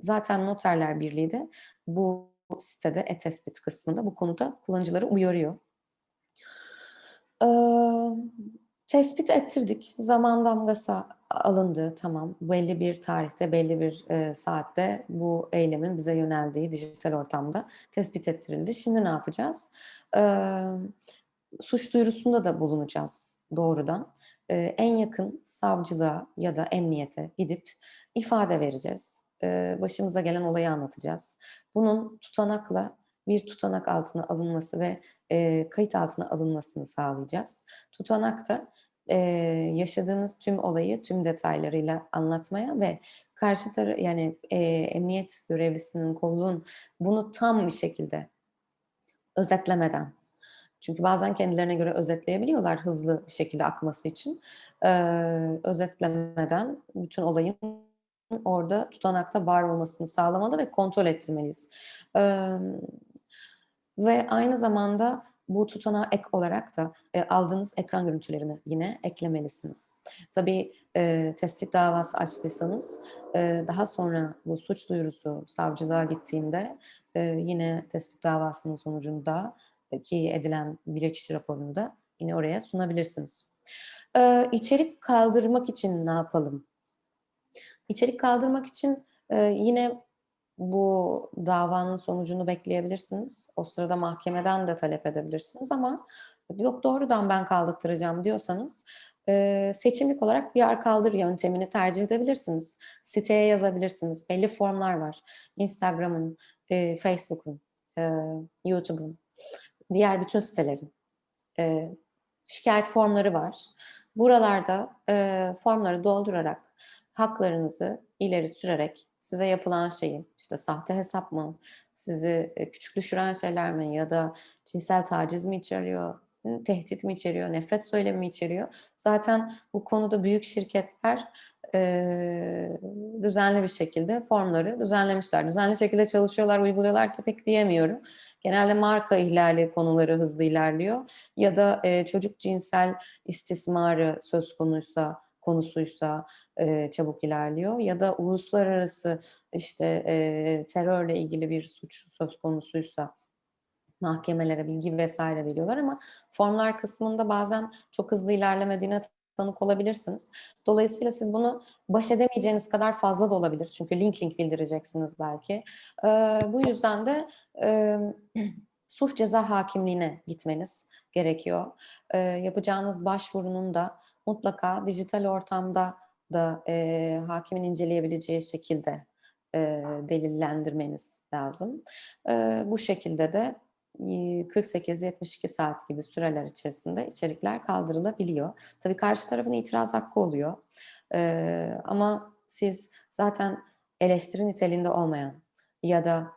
zaten Noterler Birliği de bu sitede e-tespit kısmında bu konuda kullanıcıları uyarıyor. Ee, tespit ettirdik. Zaman damgası alındı. Tamam. Belli bir tarihte, belli bir e, saatte bu eylemin bize yöneldiği dijital ortamda tespit ettirildi. Şimdi ne yapacağız? Ee, suç duyurusunda da bulunacağız doğrudan. Ee, en yakın savcılığa ya da emniyete gidip ifade vereceğiz. Ee, başımıza gelen olayı anlatacağız. Bunun tutanakla bir tutanak altına alınması ve e, kayıt altına alınmasını sağlayacağız. Tutanakta e, yaşadığımız tüm olayı tüm detaylarıyla anlatmaya ve karşı tarafı yani e, emniyet görevlisinin kolluğun bunu tam bir şekilde özetlemeden çünkü bazen kendilerine göre özetleyebiliyorlar hızlı bir şekilde akması için. Ee, özetlemeden bütün olayın orada tutanakta var olmasını sağlamalı ve kontrol ettirmeliyiz. Ee, ve aynı zamanda bu tutanağa ek olarak da e, aldığınız ekran görüntülerini yine eklemelisiniz. Tabii e, tespit davası açtıysanız e, daha sonra bu suç duyurusu savcılığa gittiğinde e, yine tespit davasının sonucunda ki edilen bilirkişi raporunu da yine oraya sunabilirsiniz. Ee, içerik kaldırmak için ne yapalım? İçerik kaldırmak için e, yine bu davanın sonucunu bekleyebilirsiniz. O sırada mahkemeden de talep edebilirsiniz ama yok doğrudan ben kaldırtıracağım diyorsanız seçimlik olarak bir kaldır yöntemini tercih edebilirsiniz. Siteye yazabilirsiniz. Belli formlar var. Instagram'ın, Facebook'un, YouTube'un diğer bütün sitelerin şikayet formları var. Buralarda formları doldurarak haklarınızı ileri sürerek size yapılan şeyi işte sahte hesap mı, sizi e, küçük düşüren şeyler mi ya da cinsel taciz mi içeriyor, tehdit mi içeriyor, nefret söylemi mi içeriyor? Zaten bu konuda büyük şirketler e, düzenli bir şekilde formları düzenlemişler. Düzenli şekilde çalışıyorlar, uyguluyorlar da pek diyemiyorum. Genelde marka ihlali konuları hızlı ilerliyor ya da e, çocuk cinsel istismarı söz konuysa konusuysa e, çabuk ilerliyor ya da uluslararası işte e, terörle ilgili bir suç söz konusuysa mahkemelere bilgi vesaire veriyorlar ama formlar kısmında bazen çok hızlı ilerlemediğine tanık olabilirsiniz. Dolayısıyla siz bunu baş edemeyeceğiniz kadar fazla da olabilir. Çünkü link link bildireceksiniz belki. Ee, bu yüzden de e, *clears throat* suç ceza hakimliğine gitmeniz gerekiyor. Ee, yapacağınız başvurunun da mutlaka dijital ortamda da e, hakimin inceleyebileceği şekilde e, delillendirmeniz lazım. E, bu şekilde de 48-72 saat gibi süreler içerisinde içerikler kaldırılabiliyor. Tabii karşı tarafın itiraz hakkı oluyor. Ee, ama siz zaten eleştiri niteliğinde olmayan ya da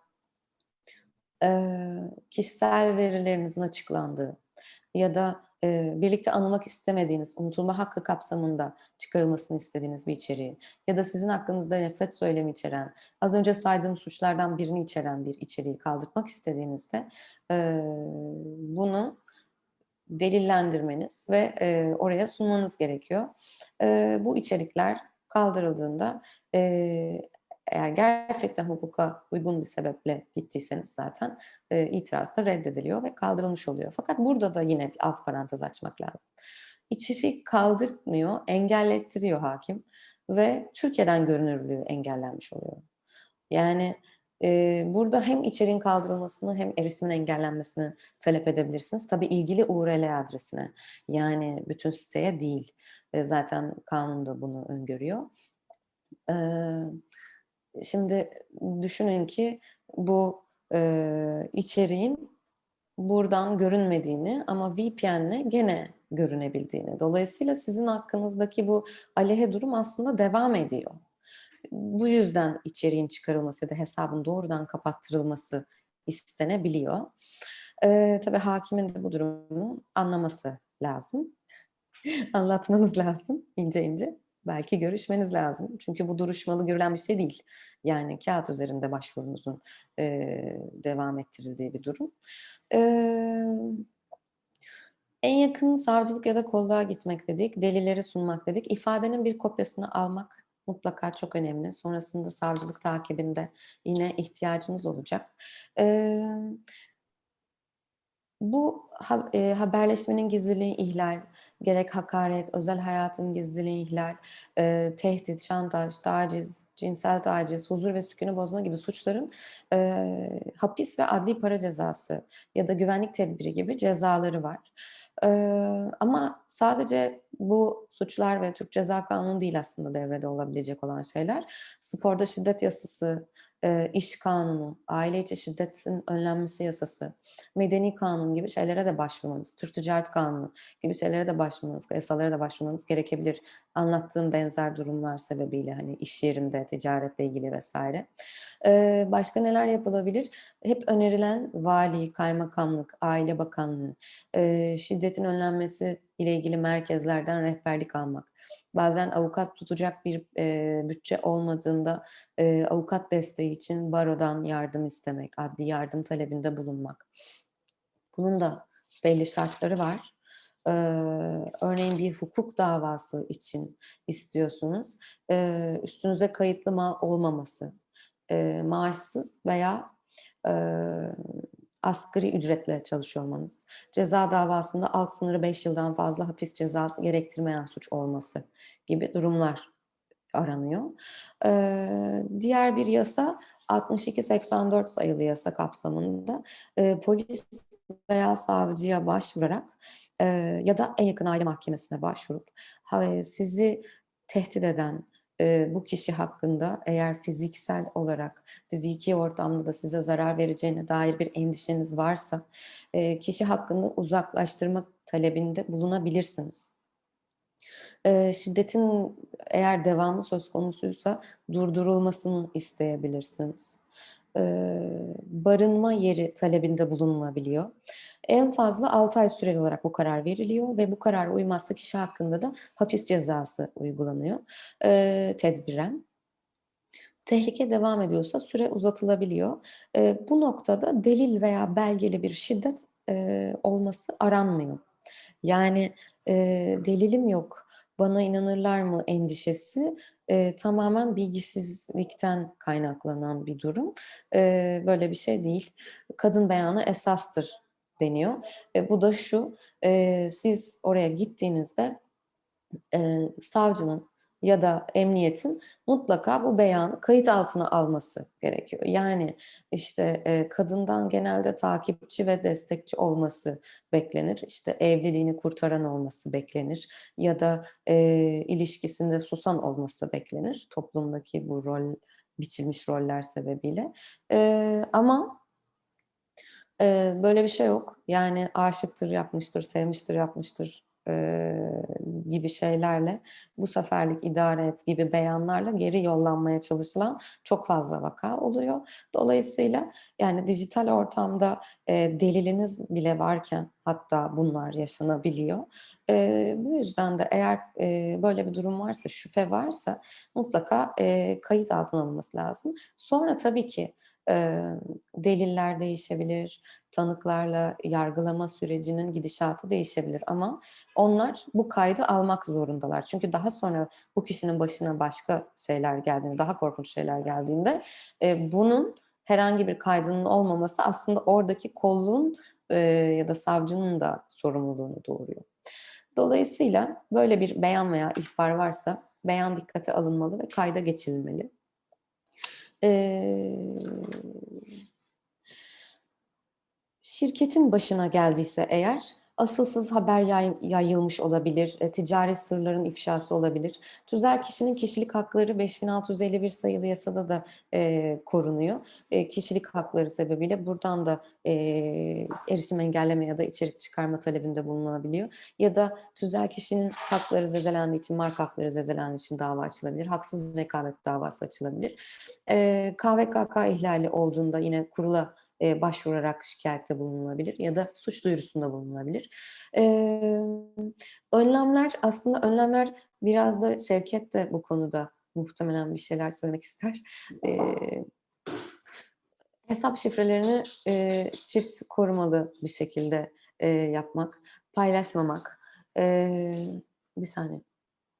e, kişisel verilerinizin açıklandığı ya da e, birlikte anılmak istemediğiniz, unutulma hakkı kapsamında çıkarılmasını istediğiniz bir içeriği ya da sizin hakkınızda nefret söylemi içeren, az önce saydığım suçlardan birini içeren bir içeriği kaldırmak istediğinizde e, bunu delillendirmeniz ve e, oraya sunmanız gerekiyor. E, bu içerikler kaldırıldığında e, eğer gerçekten hukuka uygun bir sebeple gittiyseniz zaten e, itiraz da reddediliyor ve kaldırılmış oluyor. Fakat burada da yine bir alt parantez açmak lazım. İçerik kaldırtmıyor, engellettiriyor hakim ve Türkiye'den görünürlüğü engellenmiş oluyor. Yani e, burada hem içeriğin kaldırılmasını hem erişimin engellenmesini talep edebilirsiniz. Tabii ilgili URL adresine yani bütün siteye değil. E, zaten kanun da bunu öngörüyor. Evet. Şimdi düşünün ki bu e, içeriğin buradan görünmediğini ama VPN'le gene görünebildiğini. Dolayısıyla sizin hakkınızdaki bu aleyhe durum aslında devam ediyor. Bu yüzden içeriğin çıkarılması ya da hesabın doğrudan kapattırılması istenebiliyor. Ee, tabii hakimin de bu durumu anlaması lazım. *laughs* Anlatmanız lazım ince ince belki görüşmeniz lazım. Çünkü bu duruşmalı görülen bir şey değil. Yani kağıt üzerinde başvurunuzun e, devam ettirildiği bir durum. E, en yakın savcılık ya da kolluğa gitmek dedik, delilleri sunmak dedik. İfadenin bir kopyasını almak mutlaka çok önemli. Sonrasında savcılık takibinde yine ihtiyacınız olacak. E, bu ha, haberleşmenin gizliliği ihlal, gerek hakaret, özel hayatın gizliliği ihlal, e, tehdit, şantaj, taciz, cinsel taciz, huzur ve sükunu bozma gibi suçların e, hapis ve adli para cezası ya da güvenlik tedbiri gibi cezaları var. E, ama sadece bu suçlar ve Türk Ceza Kanunu değil aslında devrede olabilecek olan şeyler. Sporda şiddet yasası e, iş kanunu, aile içi şiddetin önlenmesi yasası, medeni kanun gibi şeylere de başvurmanız, Türk Ticaret Kanunu gibi şeylere de başvurmanız, yasalara da başvurmanız gerekebilir. Anlattığım benzer durumlar sebebiyle hani iş yerinde, ticaretle ilgili vesaire. Başka neler yapılabilir? Hep önerilen vali, kaymakamlık, aile bakanlığı, şiddetin önlenmesi ile ilgili merkezlerden rehberlik almak. Bazen avukat tutacak bir e, bütçe olmadığında e, avukat desteği için barodan yardım istemek, adli yardım talebinde bulunmak. Bunun da belli şartları var. Ee, örneğin bir hukuk davası için istiyorsunuz. Ee, üstünüze kayıtlı ma olmaması, e, maaşsız veya e, asgari ücretle çalışıyor olmanız, ceza davasında alt sınırı 5 yıldan fazla hapis cezası gerektirmeyen suç olması gibi durumlar aranıyor. Ee, diğer bir yasa 6284 sayılı yasa kapsamında e, polis veya savcıya başvurarak e, ya da en yakın aile mahkemesine başvurup sizi tehdit eden e, bu kişi hakkında eğer fiziksel olarak fiziki ortamda da size zarar vereceğine dair bir endişeniz varsa e, kişi hakkında uzaklaştırma talebinde bulunabilirsiniz. E, şiddetin eğer devamı söz konusuysa durdurulmasını isteyebilirsiniz. Barınma yeri talebinde bulunulabiliyor. En fazla 6 ay süreli olarak bu karar veriliyor ve bu karar uymazsa kişi hakkında da hapis cezası uygulanıyor tedbiren. Tehlike devam ediyorsa süre uzatılabiliyor. Bu noktada delil veya belgeli bir şiddet olması aranmıyor. Yani delilim yok, bana inanırlar mı endişesi e, tamamen bilgisizlikten kaynaklanan bir durum. E, böyle bir şey değil. Kadın beyanı esastır deniyor. E, bu da şu, e, siz oraya gittiğinizde e, savcının ya da emniyetin mutlaka bu beyanı kayıt altına alması gerekiyor. Yani işte e, kadından genelde takipçi ve destekçi olması beklenir. İşte evliliğini kurtaran olması beklenir. Ya da e, ilişkisinde susan olması beklenir. Toplumdaki bu rol biçilmiş roller sebebiyle. E, ama e, böyle bir şey yok. Yani aşıktır yapmıştır, sevmiştir yapmıştır gibi şeylerle bu seferlik idare et gibi beyanlarla geri yollanmaya çalışılan çok fazla vaka oluyor. Dolayısıyla yani dijital ortamda e, deliliniz bile varken hatta bunlar yaşanabiliyor. E, bu yüzden de eğer e, böyle bir durum varsa, şüphe varsa mutlaka e, kayıt altına alınması lazım. Sonra tabii ki deliller değişebilir, tanıklarla yargılama sürecinin gidişatı değişebilir ama onlar bu kaydı almak zorundalar. Çünkü daha sonra bu kişinin başına başka şeyler geldiğinde, daha korkunç şeyler geldiğinde bunun herhangi bir kaydının olmaması aslında oradaki kolluğun ya da savcının da sorumluluğunu doğuruyor. Dolayısıyla böyle bir beyan veya ihbar varsa beyan dikkate alınmalı ve kayda geçirilmeli. Şirketin başına geldiyse eğer asılsız haber yay, yayılmış olabilir, e, ticari sırların ifşası olabilir. Tüzel kişinin kişilik hakları 5651 sayılı yasada da e, korunuyor. E, kişilik hakları sebebiyle buradan da e, erişim engelleme ya da içerik çıkarma talebinde bulunabiliyor. Ya da tüzel kişinin hakları zedelendiği için, marka hakları zedelendiği için dava açılabilir. Haksız rekabet davası açılabilir. E, KVKK ihlali olduğunda yine kurula başvurarak şikayette bulunulabilir ya da suç duyurusunda bulunulabilir. Önlemler aslında önlemler biraz da Şevket de bu konuda muhtemelen bir şeyler söylemek ister. Hesap şifrelerini çift korumalı bir şekilde yapmak, paylaşmamak. Bir saniye,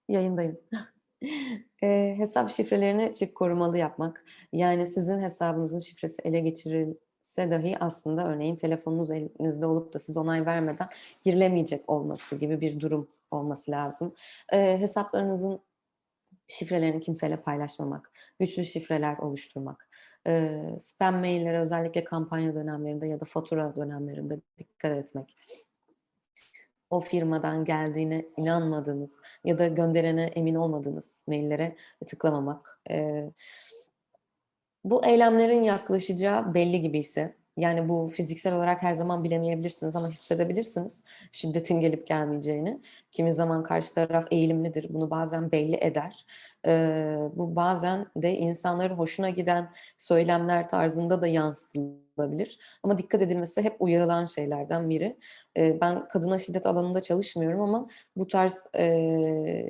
yayındayım. *laughs* e, hesap şifrelerini çift korumalı yapmak. Yani sizin hesabınızın şifresi ele geçiril se dahi aslında örneğin telefonunuz elinizde olup da siz onay vermeden girilemeyecek olması gibi bir durum olması lazım. E, hesaplarınızın şifrelerini kimseyle paylaşmamak, güçlü şifreler oluşturmak, e, spam maillere özellikle kampanya dönemlerinde ya da fatura dönemlerinde dikkat etmek. O firmadan geldiğine inanmadığınız ya da gönderene emin olmadığınız maillere tıklamamak. E, bu eylemlerin yaklaşacağı belli gibi ise, yani bu fiziksel olarak her zaman bilemeyebilirsiniz ama hissedebilirsiniz şiddetin gelip gelmeyeceğini. Kimi zaman karşı taraf eğilimlidir, bunu bazen belli eder. Ee, bu bazen de insanların hoşuna giden söylemler tarzında da yansıtılabilir. Ama dikkat edilmesi hep uyarılan şeylerden biri. Ee, ben kadına şiddet alanında çalışmıyorum ama bu tarz e,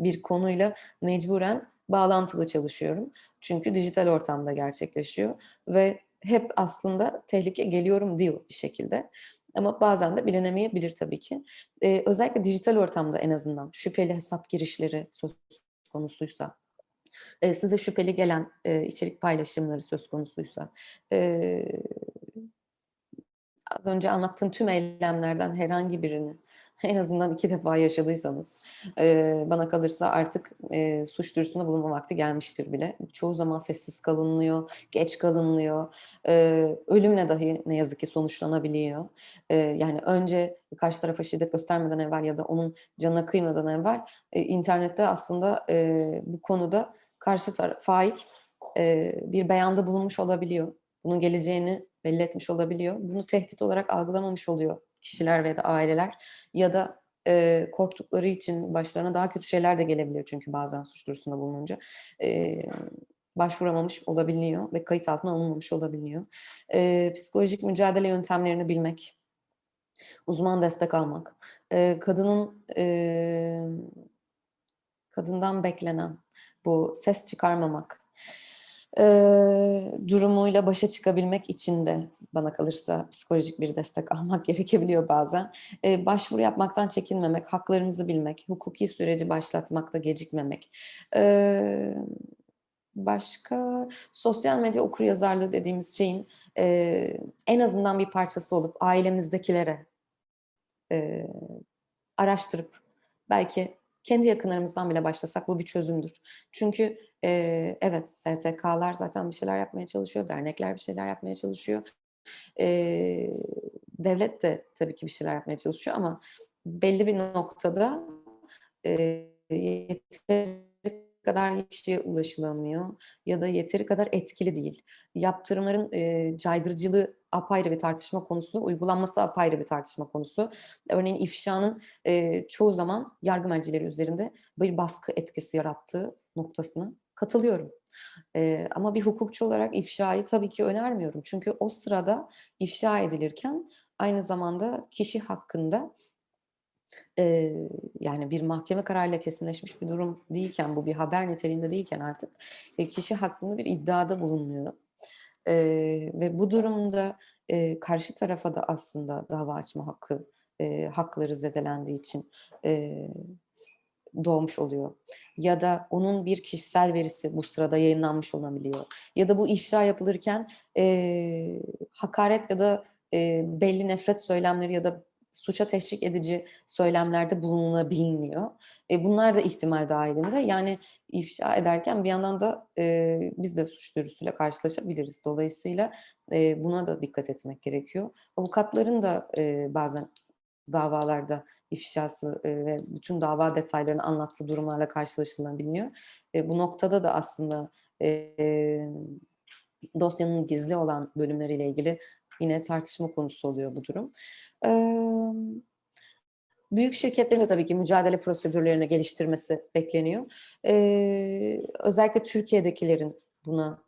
bir konuyla mecburen bağlantılı çalışıyorum. Çünkü dijital ortamda gerçekleşiyor ve hep aslında tehlike geliyorum diyor bir şekilde. Ama bazen de bilinemeyebilir tabii ki. Ee, özellikle dijital ortamda en azından şüpheli hesap girişleri söz konusuysa, e, size şüpheli gelen e, içerik paylaşımları söz konusuysa, e, az önce anlattığım tüm eylemlerden herhangi birini en azından iki defa yaşadıysanız e, bana kalırsa artık e, suç duyurusunda bulunma vakti gelmiştir bile. Çoğu zaman sessiz kalınıyor, geç kalınıyor, e, ölümle dahi ne yazık ki sonuçlanabiliyor. E, yani önce karşı tarafa şiddet göstermeden evvel ya da onun canına kıymadan evvel e, internette aslında e, bu konuda karşı taraf fail e, bir beyanda bulunmuş olabiliyor. Bunun geleceğini belli etmiş olabiliyor. Bunu tehdit olarak algılamamış oluyor kişiler ve de aileler ya da e, korktukları için başlarına daha kötü şeyler de gelebiliyor çünkü bazen suç duyurusunda bulununca e, başvuramamış olabiliyor ve kayıt altına alınmamış olabiliyor. E, psikolojik mücadele yöntemlerini bilmek, uzman destek almak, e, kadının e, kadından beklenen bu ses çıkarmamak, e, durumuyla başa çıkabilmek için de bana kalırsa psikolojik bir destek *laughs* almak gerekebiliyor bazen. E, başvuru yapmaktan çekinmemek, haklarımızı bilmek, hukuki süreci başlatmakta gecikmemek. E, başka sosyal medya okuryazarlığı dediğimiz şeyin e, en azından bir parçası olup ailemizdekilere e, araştırıp belki kendi yakınlarımızdan bile başlasak bu bir çözümdür. Çünkü e, evet STK'lar zaten bir şeyler yapmaya çalışıyor, dernekler bir şeyler yapmaya çalışıyor. E, devlet de tabii ki bir şeyler yapmaya çalışıyor ama belli bir noktada e, yeteri kadar kişiye ulaşılamıyor ya da yeteri kadar etkili değil. Yaptırımların e, caydırıcılığı apayrı bir tartışma konusu, uygulanması apayrı bir tartışma konusu. Örneğin ifşanın e, çoğu zaman yargı mercileri üzerinde bir baskı etkisi yarattığı noktasına katılıyorum. E, ama bir hukukçu olarak ifşayı tabii ki önermiyorum. Çünkü o sırada ifşa edilirken aynı zamanda kişi hakkında e, yani bir mahkeme kararıyla kesinleşmiş bir durum değilken, bu bir haber niteliğinde değilken artık e, kişi hakkında bir iddiada bulunuyor. E, ve bu durumda e, karşı tarafa da aslında dava açma hakkı, e, hakları zedelendiği için e, doğmuş oluyor. Ya da onun bir kişisel verisi bu sırada yayınlanmış olabiliyor. Ya da bu ifşa yapılırken e, hakaret ya da e, belli nefret söylemleri ya da suça teşvik edici söylemlerde bulunabiliyor. E, bunlar da ihtimal dahilinde. Yani ifşa ederken bir yandan da e, biz de suç duyurusuyla karşılaşabiliriz. Dolayısıyla e, buna da dikkat etmek gerekiyor. Avukatların da e, bazen davalarda ifşası e, ve bütün dava detaylarını anlattığı durumlarla karşılaşılabiliyor. E, bu noktada da aslında e, dosyanın gizli olan bölümleriyle ilgili yine tartışma konusu oluyor bu durum. Büyük şirketlerin de tabii ki mücadele prosedürlerini geliştirmesi bekleniyor. Özellikle Türkiye'dekilerin buna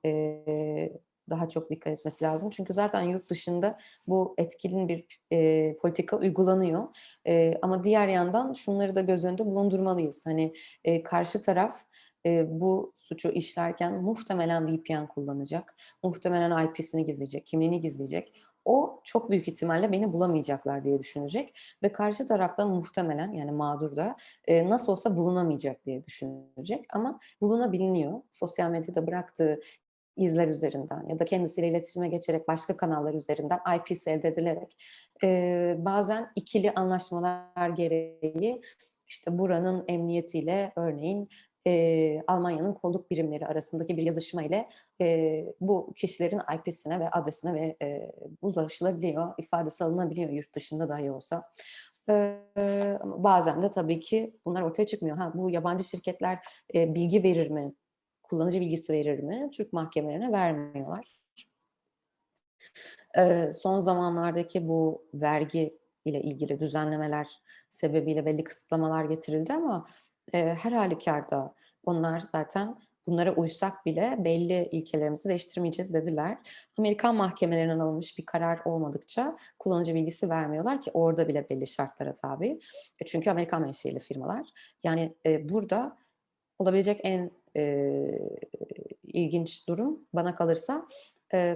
daha çok dikkat etmesi lazım. Çünkü zaten yurt dışında bu etkilin bir e, politika uygulanıyor. E, ama diğer yandan şunları da göz önünde bulundurmalıyız. Hani e, karşı taraf e, bu suçu işlerken muhtemelen VPN kullanacak, muhtemelen IP'sini gizleyecek, kimliğini gizleyecek o çok büyük ihtimalle beni bulamayacaklar diye düşünecek ve karşı taraftan muhtemelen yani mağdur da e, nasıl olsa bulunamayacak diye düşünecek ama bulunabiliyor. Sosyal medyada bıraktığı izler üzerinden ya da kendisiyle iletişime geçerek başka kanallar üzerinden IP'si elde edilerek e, bazen ikili anlaşmalar gereği işte buranın emniyetiyle örneğin e, Almanya'nın kolluk birimleri arasındaki bir yazışma ile e, bu kişilerin IP'sine ve adresine ve e, ulaşılabiliyor, ifadesi alınabiliyor yurt dışında dahi olsa. E, bazen de tabii ki bunlar ortaya çıkmıyor. Ha, bu yabancı şirketler e, bilgi verir mi kullanıcı bilgisi verir mi? Türk mahkemelerine vermiyorlar. Eee, son zamanlardaki bu vergi ile ilgili düzenlemeler sebebiyle belli kısıtlamalar getirildi ama, her hâlükârda onlar zaten bunlara uysak bile belli ilkelerimizi değiştirmeyeceğiz dediler. Amerikan mahkemelerinden alınmış bir karar olmadıkça kullanıcı bilgisi vermiyorlar ki orada bile belli şartlara tabi. E, çünkü Amerikan menşeili firmalar. Yani, eee, burada olabilecek en, ilginç durum bana kalırsa,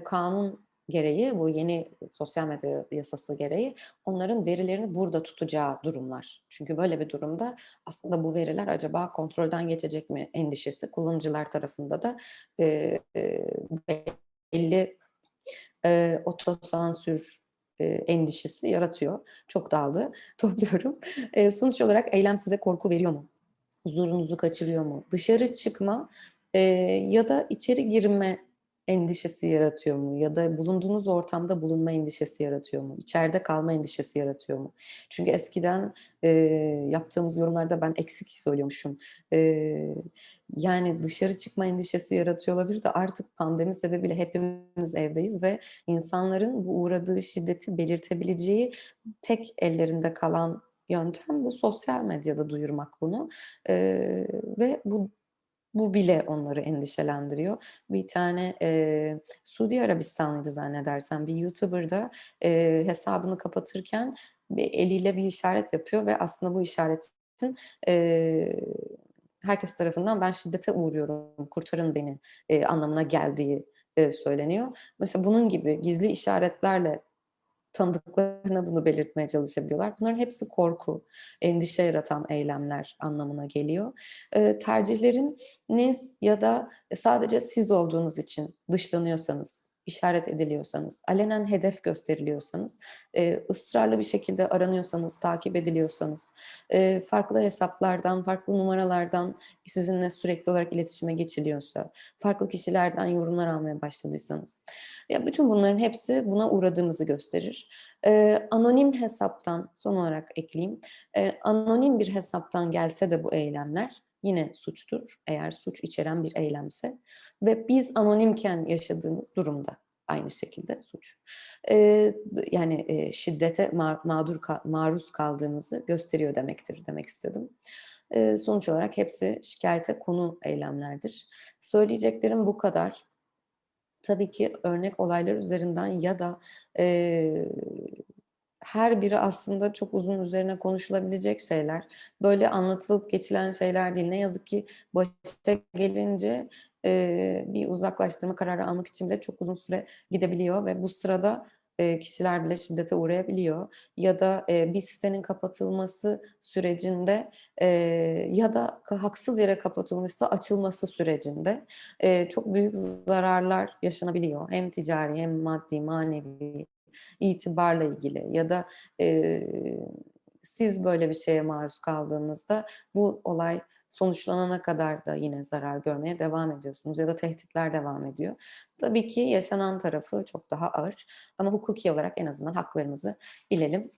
kanun gereği, bu yeni sosyal medya yasası gereği onların verilerini burada tutacağı durumlar. Çünkü böyle bir durumda aslında bu veriler acaba kontrolden geçecek mi endişesi kullanıcılar tarafında da, eee, belli, eee, otosansür, eee, endişesi yaratıyor. Çok dağıldı, *laughs* topluyorum. Eee, sonuç olarak eylem size korku veriyor mu? Huzurunuzu kaçırıyor mu? Dışarı çıkma, eee, ya da içeri girme endişesi yaratıyor mu? Ya da bulunduğunuz ortamda bulunma endişesi yaratıyor mu? İçeride kalma endişesi yaratıyor mu? Çünkü eskiden, eee, yaptığımız yorumlarda ben eksik söylüyormuşum. Eee, yani dışarı çıkma endişesi yaratıyor olabilir de artık pandemi sebebiyle hepimiz evdeyiz ve insanların bu uğradığı şiddeti belirtebileceği tek ellerinde kalan yöntem bu sosyal medyada duyurmak bunu. Eee, ve bu bu bile onları endişelendiriyor. Bir tane, eee, Suudi Arabistanlıydı zannedersem bir YouTuber da, eee, hesabını kapatırken bir eliyle bir işaret yapıyor ve aslında bu işaretin, eee, herkes tarafından "Ben şiddete uğruyorum, kurtarın beni." eee, anlamına geldiği, eee, söyleniyor. Mesela bunun gibi gizli işaretlerle tanıdıklarına bunu belirtmeye çalışabiliyorlar. Bunların hepsi korku, endişe yaratan eylemler anlamına geliyor. Eee, tercihleriniz ya da sadece siz olduğunuz için dışlanıyorsanız, işaret ediliyorsanız, alenen hedef gösteriliyorsanız, eee, ısrarlı bir şekilde aranıyorsanız, takip ediliyorsanız, eee, farklı hesaplardan, farklı numaralardan sizinle sürekli olarak iletişime geçiliyorsa, farklı kişilerden yorumlar almaya başladıysanız, ya bütün bunların hepsi buna uğradığımızı gösterir. Eee, anonim hesaptan son olarak ekleyeyim, eee, anonim bir hesaptan gelse de bu eylemler yine suçtur eğer suç içeren bir eylemse ve biz anonimken yaşadığımız durumda aynı şekilde suç. Eee, yani, eee, şiddete ma mağdur ka maruz kaldığımızı gösteriyor demektir demek istedim. Eee, sonuç olarak hepsi şikâyete konu eylemlerdir. Söyleyeceklerim bu kadar. Tabii ki örnek olaylar üzerinden ya da, eee, her biri aslında çok uzun üzerine konuşulabilecek şeyler. Böyle anlatılıp geçilen şeyler değil. Ne yazık ki başa gelince, eee, bir uzaklaştırma kararı almak için de çok uzun süre gidebiliyor ve bu sırada, eee, kişiler bile şiddete uğrayabiliyor ya da, eee, bir sitenin kapatılması sürecinde, eee, ya da haksız yere kapatılmışsa açılması sürecinde, eee, çok büyük zararlar yaşanabiliyor. Hem ticari hem maddi, manevi, itibarla ilgili ya da, eee, siz böyle bir şeye maruz kaldığınızda bu olay sonuçlanana kadar da yine zarar görmeye devam ediyorsunuz ya da tehditler devam ediyor. Tabii ki yaşanan tarafı çok daha ağır ama hukuki olarak en azından haklarımızı bilelim.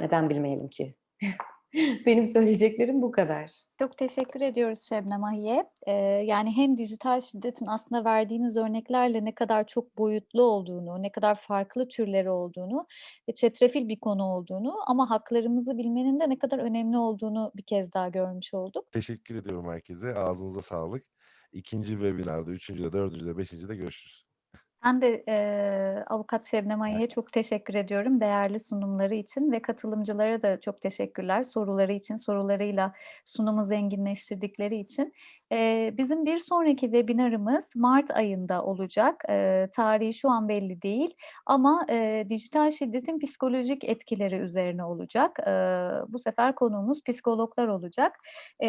Neden bilmeyelim ki? *laughs* *laughs* Benim söyleyeceklerim bu kadar. Çok teşekkür ediyoruz Şebnem Ahiye. Eee, yani hem dijital şiddetin aslında verdiğiniz örneklerle ne kadar çok boyutlu olduğunu, ne kadar farklı türleri olduğunu ve çetrefil bir konu olduğunu ama haklarımızı bilmenin de ne kadar önemli olduğunu bir kez daha görmüş olduk. Teşekkür ediyorum herkese. Ağzınıza sağlık. 2'nci webinar'da, 3'üncüde, 4'üncüde, 5'incide görüşürüz. Ben de, eee, avukat Şebnem Ahiye'ye çok teşekkür ediyorum değerli sunumları için ve katılımcılara da çok teşekkürler soruları için, sorularıyla sunumu zenginleştirdikleri için. Bizim bir sonraki webinarımız mart ayında olacak. Tarihi şu an belli değil ama, dijital şiddetin psikolojik etkileri üzerine olacak. Bu sefer konuğumuz psikologlar olacak.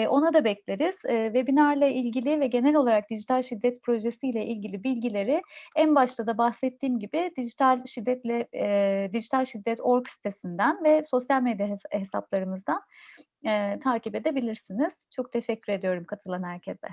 Ona da bekleriz. Webinarla ilgili ve genel olarak dijital şiddet projesiyle ilgili bilgileri en başta da bahsettiğim gibi dijital şiddetle eee, dijitalşiddet.org sitesinden ve sosyal medya hes hesaplarımızdan, eee, takip edebilirsiniz. Çok teşekkür ediyorum katılan herkese.